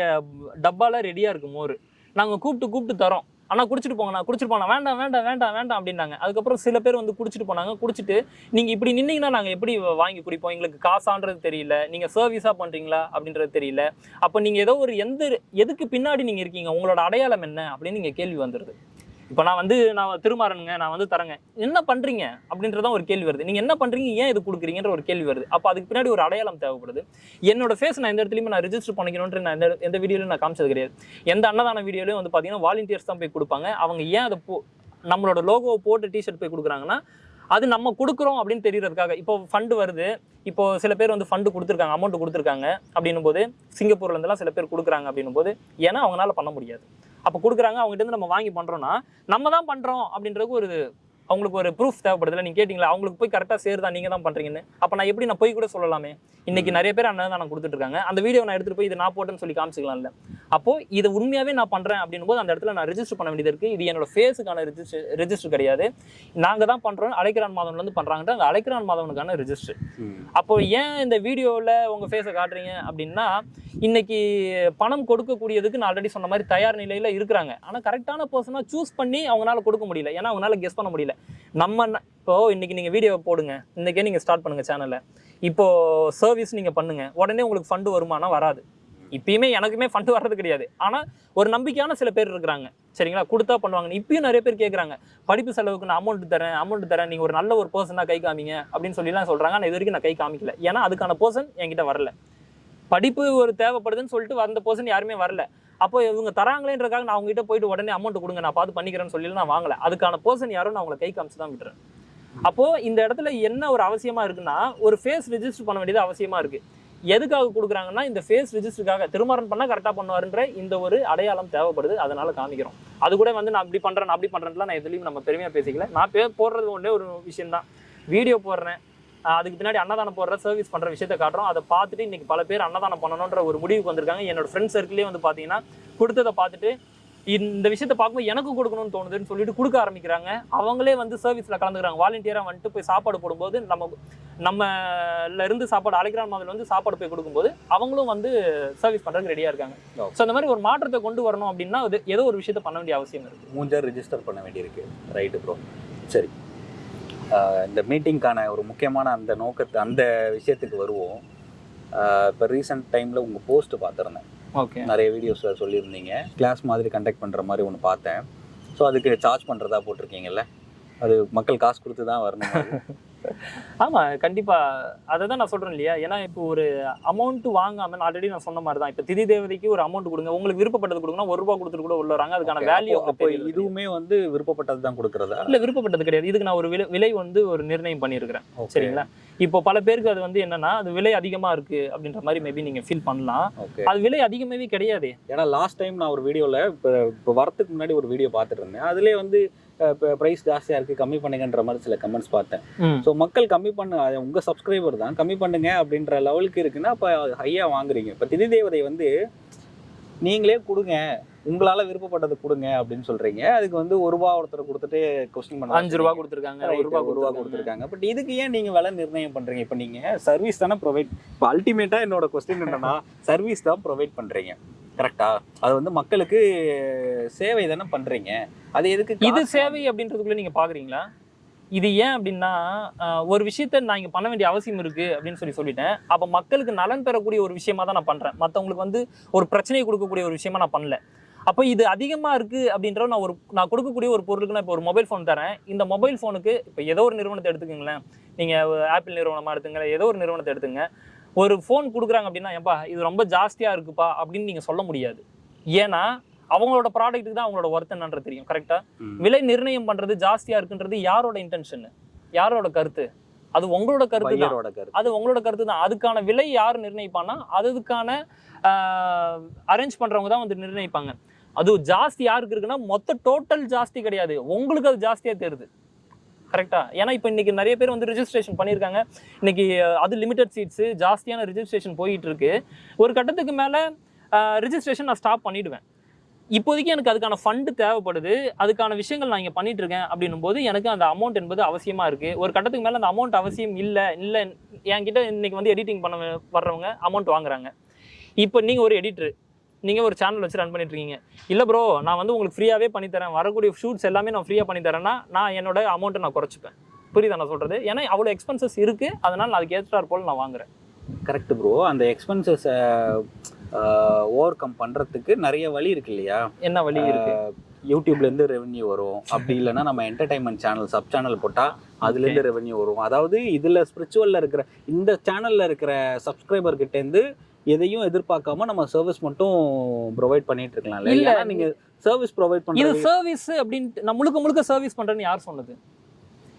Speaker 2: டப்பால ரெடியாக இருக்கும் மோர். நாங்கள் கூப்பிட்டு கூப்பிட்டு தரோம். ஆனால் குடிச்சிட்டு போங்கண்ணா குடிச்சிட்டு போனா வேண்டாம் வேண்டாம் வேண்டாம் வேண்டாம் அப்படின்னாங்க. அதுக்கப்புறம் சில பேர் வந்து குடிச்சிட்டு போனாங்க. குடிச்சிட்டு நீங்கள் இப்படி நின்னீங்கன்னா நாங்கள் எப்படி வாங்கி குடிப்போம்? எங்களுக்கு காசான்றது தெரியல. நீங்கள் சர்வீஸாக பண்ணுறீங்களா அப்படின்றது தெரியல. அப்போ நீங்கள் ஏதோ ஒரு எந்த எதுக்கு பின்னாடி நீங்கள் இருக்கீங்க? உங்களோட அடையாளம் என்ன? அப்படின்னு நீங்கள் கேள்வி வந்துடுது இப்போ நான் வந்து நான் திருமாறனுங்க நான் வந்து தரேங்க. என்ன பண்ணுறீங்க அப்படின்றதான் ஒரு கேள்வி வருது. நீங்கள் என்ன பண்ணுறீங்க ஏன் இது கொடுக்குறீங்கன்ற ஒரு கேள்வி வருது. அப்போ அதுக்கு பின்னாடி ஒரு அடையாளம் தேவைப்படுது. என்னோட ஃபேஸ் நான் எந்த இடத்துலையுமே நான் ரிஜிஸ்டர் பண்ணிக்கணுன்ற நான் எந்த எந்த வீடியோலையும் நான் காமிச்சது கிடையாது. எந்த அன்னதான வீடியோலையும் வந்து பார்த்தீங்கன்னா வாலண்டியர்ஸ் தான் போய் கொடுப்பாங்க. அவங்க ஏன் அதை போ நம்மளோட லோகோவை போட்டு டிஷர்ட் போய் கொடுக்குறாங்கன்னா அது நம்ம கொடுக்குறோம் அப்படின்னு தெரியறதுக்காக. இப்போ ஃபண்டு வருது. இப்போ சில பேர் வந்து ஃபண்டு கொடுத்துருக்காங்க அமௌண்ட் கொடுத்துருக்காங்க அப்படின்னும் போது சிங்கப்பூர்லேருந்துலாம் சில பேர் கொடுக்குறாங்க அப்படின்னும் போது ஏன்னா அவங்களால பண்ண முடியாது. அப்போ கொடுக்குறாங்க அவங்ககிட்ட இருந்து நம்ம வாங்கி பண்ணுறோன்னா நம்ம தான் பண்ணுறோம் அப்படின்றதுக்கு ஒரு அவங்களுக்கு ஒரு ப்ரூஃப் தேவைப்படுதுல. நீங்க கேட்டிங்களா அவங்களுக்கு போய் கரெக்டாக சேருதா நீங்க தான் பண்றீங்கன்னு. அப்போ நான் எப்படி நான் போய் கூட சொல்லலாமே? இன்னைக்கு நிறைய பேர் அன்னதானம் கொடுத்துட்டு இருக்காங்க அந்த வீடியோ நான் எடுத்துட்டு போய் இது நான் போட்டேன்னு சொல்லி காமிச்சிக்கலாம்ல. அப்போ இதை உண்மையாவே நான் பண்றேன் அப்படின்னும் போது அந்த இடத்துல நான் ரெஜிஸ்டர் பண்ண வேண்டியது இருக்கு. இது என்னோட ஃபேஸுக்கான ரெஜிஸ்டர் ரெஜிஸ்டர் கிடையாது. நாங்க தான் பண்றோம். அழைக்கிறான் மாதவன்ல இருந்து பண்றாங்கன்ற அந்த அழைக்கிறான் மாதவனுக்கான ரெஜிஸ்டர் அப்போ ஏன் இந்த வீடியோவில் உங்கள் ஃபேஸை காட்டுறீங்க அப்படின்னா இன்னைக்கு பணம் கொடுக்கக்கூடியதுக்கு நான் ஆல்ரெடி சொன்ன மாதிரி தயார் நிலையில் இருக்கிறாங்க. ஆனால் கரெக்டான பர்சனாக சூஸ் பண்ணி அவங்களால கொடுக்க முடியல. ஏன்னா அவங்களால கெஸ் பண்ண முடியல. நம்ம இப்போது இன்றைக்கி இன்னைக்கு நீங்கள் வீடியோ போடுங்க. இன்றைக்கே நீங்கள் ஸ்டார்ட் பண்ணுங்க சேனலை இப்போது சர்வீஸ் நீங்கள் பண்ணுங்கள் உடனே உங்களுக்கு ஃபண்டு வருமானம் வராது. இப்பயுமே எனக்குமே ஃபண்டு வர்றது கிடையாது. ஆனால் ஒரு நம்பிக்கையான சில பேர் இருக்கிறாங்க. சரிங்களா? கொடுத்தா பண்ணுவாங்க. இப்பயும் நிறைய பேர் கேட்குறாங்க படிப்பு செலவுக்கு நான் அமௌண்ட் தரேன் அமௌண்ட் தரேன். நீங்கள் ஒரு நல்ல ஒரு பர்சனாக கை காமிங்க அப்படின்னு சொல்லிலாம் சொல்கிறாங்க ஆனால் இது வரைக்கும் நான் கை காமிக்கல. ஏன்னா அதுக்கான பர்சன் என்கிட்ட வரல. படிப்பு ஒரு தேவைப்படுதுன்னு சொல்லிட்டு வந்த பர்சன் யாருமே வரல. அப்போ இவங்க தராங்களேன்றக்காக நான் அவங்ககிட்ட போயிட்டு உடனே அமௌண்ட் கொடுங்க நான் பார்த்து பண்ணிக்கிறேன்னு சொல்லி நான் வாங்கல. அதுக்கான பர்சன் யாரும் நான் அவங்களை கை காமிச்சு தான் விட்டுறேன். அப்போ இந்த இடத்துல என்ன ஒரு அவசியமா இருக்குன்னா ஒரு ஃபேஸ் ரிஜிஸ்டர் பண்ண வேண்டியது அவசியமா இருக்கு. எதுக்காக கொடுக்குறாங்கன்னா இந்த ஃபேஸ் ரிஜிஸ்டருக்காக திருமணம் பண்ணால் கரெக்டாக பண்ணுவாருன்ற இந்த ஒரு அடையாளம் தேவைப்படுது. அதனால காமிக்கிறோம். அது கூட வந்து நான் அப்படி பண்ணுறேன் நான் அப்படி பண்ணுறேன்லாம் நான் எதுலையும் நம்ம பெருமையாக பேசிக்கல. நான் பே போடுறது ஒன்றே ஒரு விஷயம் தான் வீடியோ போடுறேன். அதுக்கு பின்னாடி அன்னதானம் போடுற சர்வீஸ் பண்ற விஷயத்தை காட்டுறோம். அதை பார்த்துட்டு இன்னைக்கு பல பேர் அன்னதானம் பண்ணணுன்ற ஒரு முடிவுக்கு வந்திருக்காங்க. என்னோட ஃப்ரெண்ட் சர்க்கிளே வந்து பார்த்தீங்கன்னா கொடுத்ததை பார்த்துட்டு இந்த விஷயத்தை பார்க்கும்போது எனக்கு கொடுக்கணும்னு தோணுதுன்னு சொல்லிட்டு கொடுக்க ஆரம்பிக்கிறாங்க. அவங்களே வந்து சர்வீஸ்ல கலந்துக்கிறாங்க. வாலண்டியராக வந்துட்டு போய் சாப்பாடு போடும்போது நம்ம நம்மல இருந்து சாப்பாடு அழைக்கிறான் மாதிரி வந்து சாப்பாடு போய் கொடுக்கும்போது அவங்களும் வந்து சர்வீஸ் பண்றதுக்கு ரெடியா இருக்காங்க. ஸோ அந்த மாதிரி ஒரு மாற்றத்தை கொண்டு வரணும் அப்படின்னா அது ஏதோ ஒரு விஷயத்த பண்ண வேண்டிய அவசியம் இருக்கு.
Speaker 1: மூஞ்சர் ரிஜிஸ்டர் பண்ண வேண்டியிருக்கு. ரைட்டு ப்ரோ சரி. இந்த மீட்டிங்க்கான ஒரு முக்கியமான அந்த நோக்கத்தை அந்த விஷயத்துக்கு வருவோம். இப்போ ரீசெண்ட் டைமில் உங்கள் போஸ்ட் பார்த்துருந்தேன்.
Speaker 2: ஓகே
Speaker 1: நிறைய வீடியோஸில் சொல்லியிருந்தீங்க. கிளாஸ் மாதிரி கண்டக்ட் பண்ணுற மாதிரி ஒன்று பார்த்தேன். ஸோ அதுக்கு சார்ஜ் பண்ணுறதா போட்டிருக்கீங்கல்ல? அது மக்கள் காசு கொடுத்து தான் வரணும். *laughs*
Speaker 2: ஆமா கண்டிப்பா. அதை தான் நான் சொல்றேன் இல்லையா? ஏன்னா இப்போ ஒரு அமௌண்ட் வாங்காம ஆல்ரெடி நான் சொன்ன மாதிரி தான் இப்போ திதி தேவதைக்கு ஒரு அமௌண்ட் கொடுங்க. உங்களுக்கு விருப்பப்பட்டது கொடுங்கன்னா ஒரு ரூபா கொடுத்துட்டு கூட உள்ள வராங்க அதுக்கான வேல்யூ
Speaker 1: அப்போ- இதுவுமே வந்து விருப்பப்பட்டது தான் கொடுக்குறதா?
Speaker 2: இல்ல விருப்பப்பட்டது கிடையாது. இதுக்கு நான் ஒரு விலை விலை வந்து ஒரு நிர்ணயம் பண்ணியிருக்கிறேன். சரிங்களா? இப்போ பல பேருக்கு அது வந்து என்னன்னா அது விலை அதிகமா இருக்கு அப்படின்ற மாதிரி மேபி நீங்க ஃபீல் பண்ணலாம். அது விலை அதிகமாவே கிடையாது.
Speaker 1: ஏன்னா லாஸ்ட் டைம் நான் ஒரு வீடியோவில் இப்போ வரத்துக்கு முன்னாடி ஒரு வீடியோ பார்த்துட்டு இருந்தேன். அதுலேயே வந்து ப்ரைஸ் ஜாஸ்தியாக இருக்குது கம்மி பண்ணுங்கன்ற மாதிரி சில கமெண்ட்ஸ் பார்த்தேன். ஸோ மக்கள் கம்மி பண்ண அது உங்கள் சப்ஸ்கிரைபர் தான் கம்மி பண்ணுங்க அப்படின்ற லெவலுக்கு இருக்குன்னா அப்போ ஹையாக வாங்குறீங்க. இப்போ திதி தேவதை வந்து நீங்களே கொடுங்க உங்களால் விருப்பப்பட்டது கொடுங்க அப்படின்னு சொல்கிறீங்க அதுக்கு வந்து ஒரு ரூபா ஒருத்தர் கொடுத்துட்டு கொஸ்டின் பண்ண
Speaker 2: அஞ்சு ரூபா கொடுத்துருக்காங்க ஒரு
Speaker 1: ஒரு
Speaker 2: ரூபா
Speaker 1: ரூபா
Speaker 2: கொடுத்துருக்காங்க.
Speaker 1: கொடுத்துருக்காங்க. பட் இதுக்கு ஏன் நீங்கள் விலை நிர்ணயம் பண்ணுறீங்க இப்போ நீங்கள் சர்வீஸ் தானே ப்ரொவைட் இப்போ அல்டிமேட்டாக என்னோட கொஸ்டின் என்னன்னா சர்வீஸ் தான் ப்ரொவைட் பண்ணுறீங்க கரெக்டா அது வந்து மக்களுக்கு சேவை தானே பண்ணுறீங்க அது எதுக்கு
Speaker 2: இது சேவை அப்படின்றதுக்குள்ள நீங்க பாக்குறீங்களா? இது ஏன் அப்படின்னா ஒரு விஷயத்த நான் இங்க பண்ண வேண்டிய அவசியம் இருக்கு அப்படின்னு சொல்லி சொல்லிட்டேன். அப்ப மக்களுக்கு நலன் பெறக்கூடிய ஒரு விஷயமா தான் நான் பண்றேன். மத்தவங்களுக்கு வந்து ஒரு பிரச்சனையை கொடுக்கக்கூடிய ஒரு விஷயமா நான் பண்ணல. அப்போ இது அதிகமா இருக்கு அப்படின்ற நான் ஒரு நான் கொடுக்கக்கூடிய ஒரு பொருளுக்கு நான் இப்போ ஒரு மொபைல் ஃபோன் தரேன். இந்த மொபைல் ஃபோனுக்கு இப்போ ஏதோ ஒரு நிறுவனத்தை எடுத்துக்கங்களேன். நீங்க ஆப்பிள் நிறுவனமா எடுத்துங்க ஏதோ ஒரு நிறுவனத்தை எடுத்துங்க. ஒரு ஃபோன் கொடுக்குறாங்க அப்படின்னா ஏன்பா இது ரொம்ப ஜாஸ்தியா இருக்குப்பா அப்படின்னு நீங்க சொல்ல முடியாது. ஏன்னா அவங்களோட ப்ராடக்ட்டுக்கு தான் அவங்களோட ஒர்த் என்னன்றது தெரியும் கரெக்டா
Speaker 1: ம்.
Speaker 2: விலை நிர்ணயம் பண்றது ஜாஸ்தியா இருக்குன்றது யாரோட இன்டென்ஷன் யாரோட கருத்து? அது உங்களோட கருத்து தான். அது உங்களோட கருத்து தான். அதுக்கான விலை யார் நிர்ணயிப்பான்னா அதுக்கான அரேஞ்ச் பண்றவங்க தான் வந்து நிர்ணயிப்பாங்க. அது ஜாஸ்தி யாருக்கு இருக்குன்னா மொத்த டோட்டல் ஜாஸ்தி கிடையாது. உங்களுக்கு அது ஜாஸ்தியா தெரியுது. கரெக்டாக ஏன்னா இப்போ இன்னைக்கு நிறைய பேர் வந்து ரிஜிஸ்ட்ரேஷன் பண்ணியிருக்காங்க. இன்னைக்கு அது லிமிடெட் சீட்ஸு ஜாஸ்தியான ரிஜிஸ்ட்ரேஷன் போயிட்டு இருக்கு ஒரு கட்டத்துக்கு மேலே ரிஜிஸ்ட்ரேஷன் நான் ஸ்டாப் பண்ணிவிடுவேன் இப்போதைக்கு எனக்கு அதுக்கான ஃபண்டு தேவைப்படுது. அதுக்கான விஷயங்கள் நான் இங்கே பண்ணிட்டு இருக்கேன் அப்படின்னும் போது எனக்கு அந்த அமௌண்ட் என்பது அவசியமாக இருக்குது ஒரு கட்டத்துக்கு மேலே அந்த அமௌண்ட் அவசியம் இல்லை இல்லை என்கிட்ட இன்றைக்கி வந்து எடிட்டிங் பண்ண வர்றவங்க அமௌண்ட் வாங்குறாங்க. இப்போ நீங்கள் ஒரு எடிட்ரு நீங்கள் ஒரு சேனல் வச்சு ரன் பண்ணிட்டு இருக்கீங்க இல்லை ப்ரோ நான் வந்து உங்களுக்கு ஃப்ரீயாகவே பண்ணி தரேன் வரக்கூடிய ஷூட்ஸ் எல்லாமே நான் ஃப்ரீயாக பண்ணி தரேன்னா நான் என்னோட அமௌண்ட்டை நான் குறைச்சிப்பேன். புரியுதா நான் சொல்கிறது ஏன்னா அவ்வளோ எக்ஸ்பென்சஸ் இருக்குது அதனால் நான் அதுக்கு ஏற்றாற் போல் நான் வாங்குறேன்.
Speaker 1: கரெக்ட் ப்ரோ அந்த எக்ஸ்பென்சஸை ஓவர் கம் பண்ணுறதுக்கு நிறைய வழி இருக்கு இல்லையா?
Speaker 2: என்ன வழி
Speaker 1: யூடியூப்லேருந்து ரெவென்யூ வரும். அப்படி இல்லைன்னா நம்ம என்டர்டைன்மெண்ட் சேனல் சப் சேனல் போட்டால் அதுலேருந்து ரெவென்யூ வரும். அதாவது இதில் ஸ்பிரிச்சுவலில் இருக்கிற இந்த சேனலில் இருக்கிற சப்ஸ்கிரைபர் கிட்டேருந்து எதையும் எதிர்பார்க்காம நம்ம சர்வீஸ் மட்டும் ப்ரொவைட் பண்ணிட்டு இருக்கலாம்ல
Speaker 2: இல்ல.
Speaker 1: நீங்க சர்வீஸ் ப்ரொவைட்
Speaker 2: இது
Speaker 1: பண்ணுறது
Speaker 2: சர்வீஸ் அப்படின்ட்டு நான் முழுக்க முழுக்க சர்வீஸ் பண்றேன்னு யார் சொன்னது?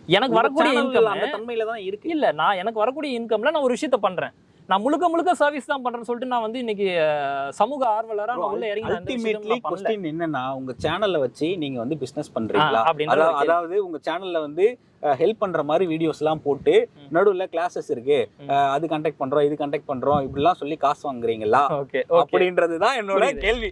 Speaker 2: எனக்கு வரக்கூடிய இன்கம்
Speaker 1: அந்த தன்மையில தான் இருக்கு.
Speaker 2: இல்ல நான் எனக்கு வரக்கூடிய இன்கம்ல நான் ஒரு விஷயத்த பண்றேன். நான் முழுக்க முழுக்க சர்வீஸ் தான் பண்றேன்னு சொல்லிட்டு நான் வந்து இன்னைக்கு சமூக ஆர்வலரா நான் உள்ள இறங்கி
Speaker 1: அல்டிமேட்லி. கொஸ்டின் என்னன்னா உங்க சேனல்ல வச்சு நீங்க வந்து பிசினஸ் பண்றீங்களா அதாவது- உங்க சேனல்ல வந்து ஹெல்ப் பண்ற மாதிரி வீடியோஸ் எல்லாம் போட்டு. நடுவுல கிளாஸஸ் இருக்கு அது கண்டக்ட் பண்றோம் இது கண்டக்ட் பண்றோம் இப்படிலாம் சொல்லி காசு வாங்குறீங்களா அப்படின்றது தான் என்னோட. கேள்வி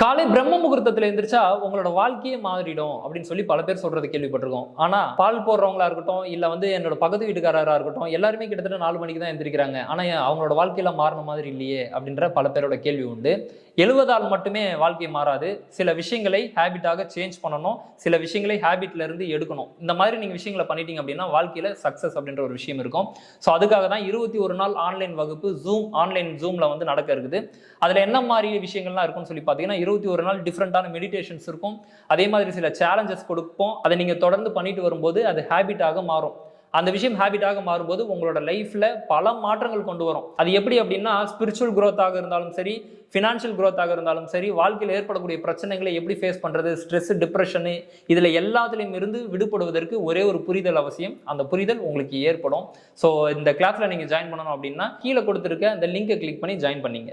Speaker 2: காலை பிரம்ம முகூர்த்தத்துல எந்திரிச்சா உங்களோட வாழ்க்கையே மாறிடும் அப்படின்னு சொல்லி பல பேர் சொல்றது கேள்விப்பட்டிருக்கோம். ஆனா பால் போடுறவங்களா இருக்கட்டும் இல்ல வந்து என்னோட பகுதி வீட்டுக்காரரா இருக்கட்டும் எல்லாருமே கிட்டத்தட்ட நாலு மணிக்கு தான் எந்திரிக்கிறாங்க. ஆனா அவங்களோட வாழ்க்கையில மாறின மாதிரி இல்லையே அப்படின்ற பல பேரோட கேள்வி உண்டு. எழுவதால் மட்டுமே வாழ்க்கை மாறாது. சில விஷயங்களை ஹேபிட்டாக சேஞ்ச் பண்ணணும். சில விஷயங்களை ஹேபிட்ல இருந்து எடுக்கணும். இந்த மாதிரி நீங்க விஷயங்களை பண்ணிட்டீங்க அப்படின்னா வாழ்க்கையில சக்சஸ் அப்படின்ற ஒரு விஷயம் இருக்கும். ஸோ அதுக்காக தான் இருபத்தி ஒரு நாள் ஆன்லைன் வகுப்பு ஜூம் ஆன்லைன் ஜூம்ல வந்து நடக்க இருக்குது. அதுல என்ன மாதிரி விஷயங்கள்லாம் இருக்கும்னு சொல்லி பார்த்தீங்கன்னா இருபத்தி ஒரு நாள் டிஃப்ரெண்டான மெடிடேஷன்ஸ் இருக்கும். அதே மாதிரி சில சேலஞ்சஸ் கொடுப்போம். அதை நீங்க தொடர்ந்து பண்ணிட்டு வரும்போது அது ஹேபிட்டாக மாறும். அந்த விஷயம் ஹேபிட்டாக மாறும்போது உங்களோட லைஃப்பில் பல மாற்றங்கள் கொண்டு வரும். அது எப்படி அப்படின்னா ஸ்பிரிச்சுவல் க்ரோத்தாக இருந்தாலும் சரி ஃபினான்ஷியல் க்ரோத்தாக இருந்தாலும் சரி வாழ்க்கையில் ஏற்படக்கூடிய பிரச்சனைகளை எப்படி ஃபேஸ் பண்ணுறது ஸ்ட்ரெஸ் டிப்ரெஷனு இதில் எல்லாத்துலேயும் இருந்து விடுபடுவதற்கு ஒரே ஒரு புரிதல் அவசியம். அந்த புரிதல் உங்களுக்கு ஏற்படும். ஸோ இந்த கிளாஸில் நீங்கள் ஜாயின் பண்ணணும் அப்படின்னா கீழே கொடுத்துருக்க அந்த லிங்கை கிளிக் பண்ணி ஜாயின் பண்ணிங்க.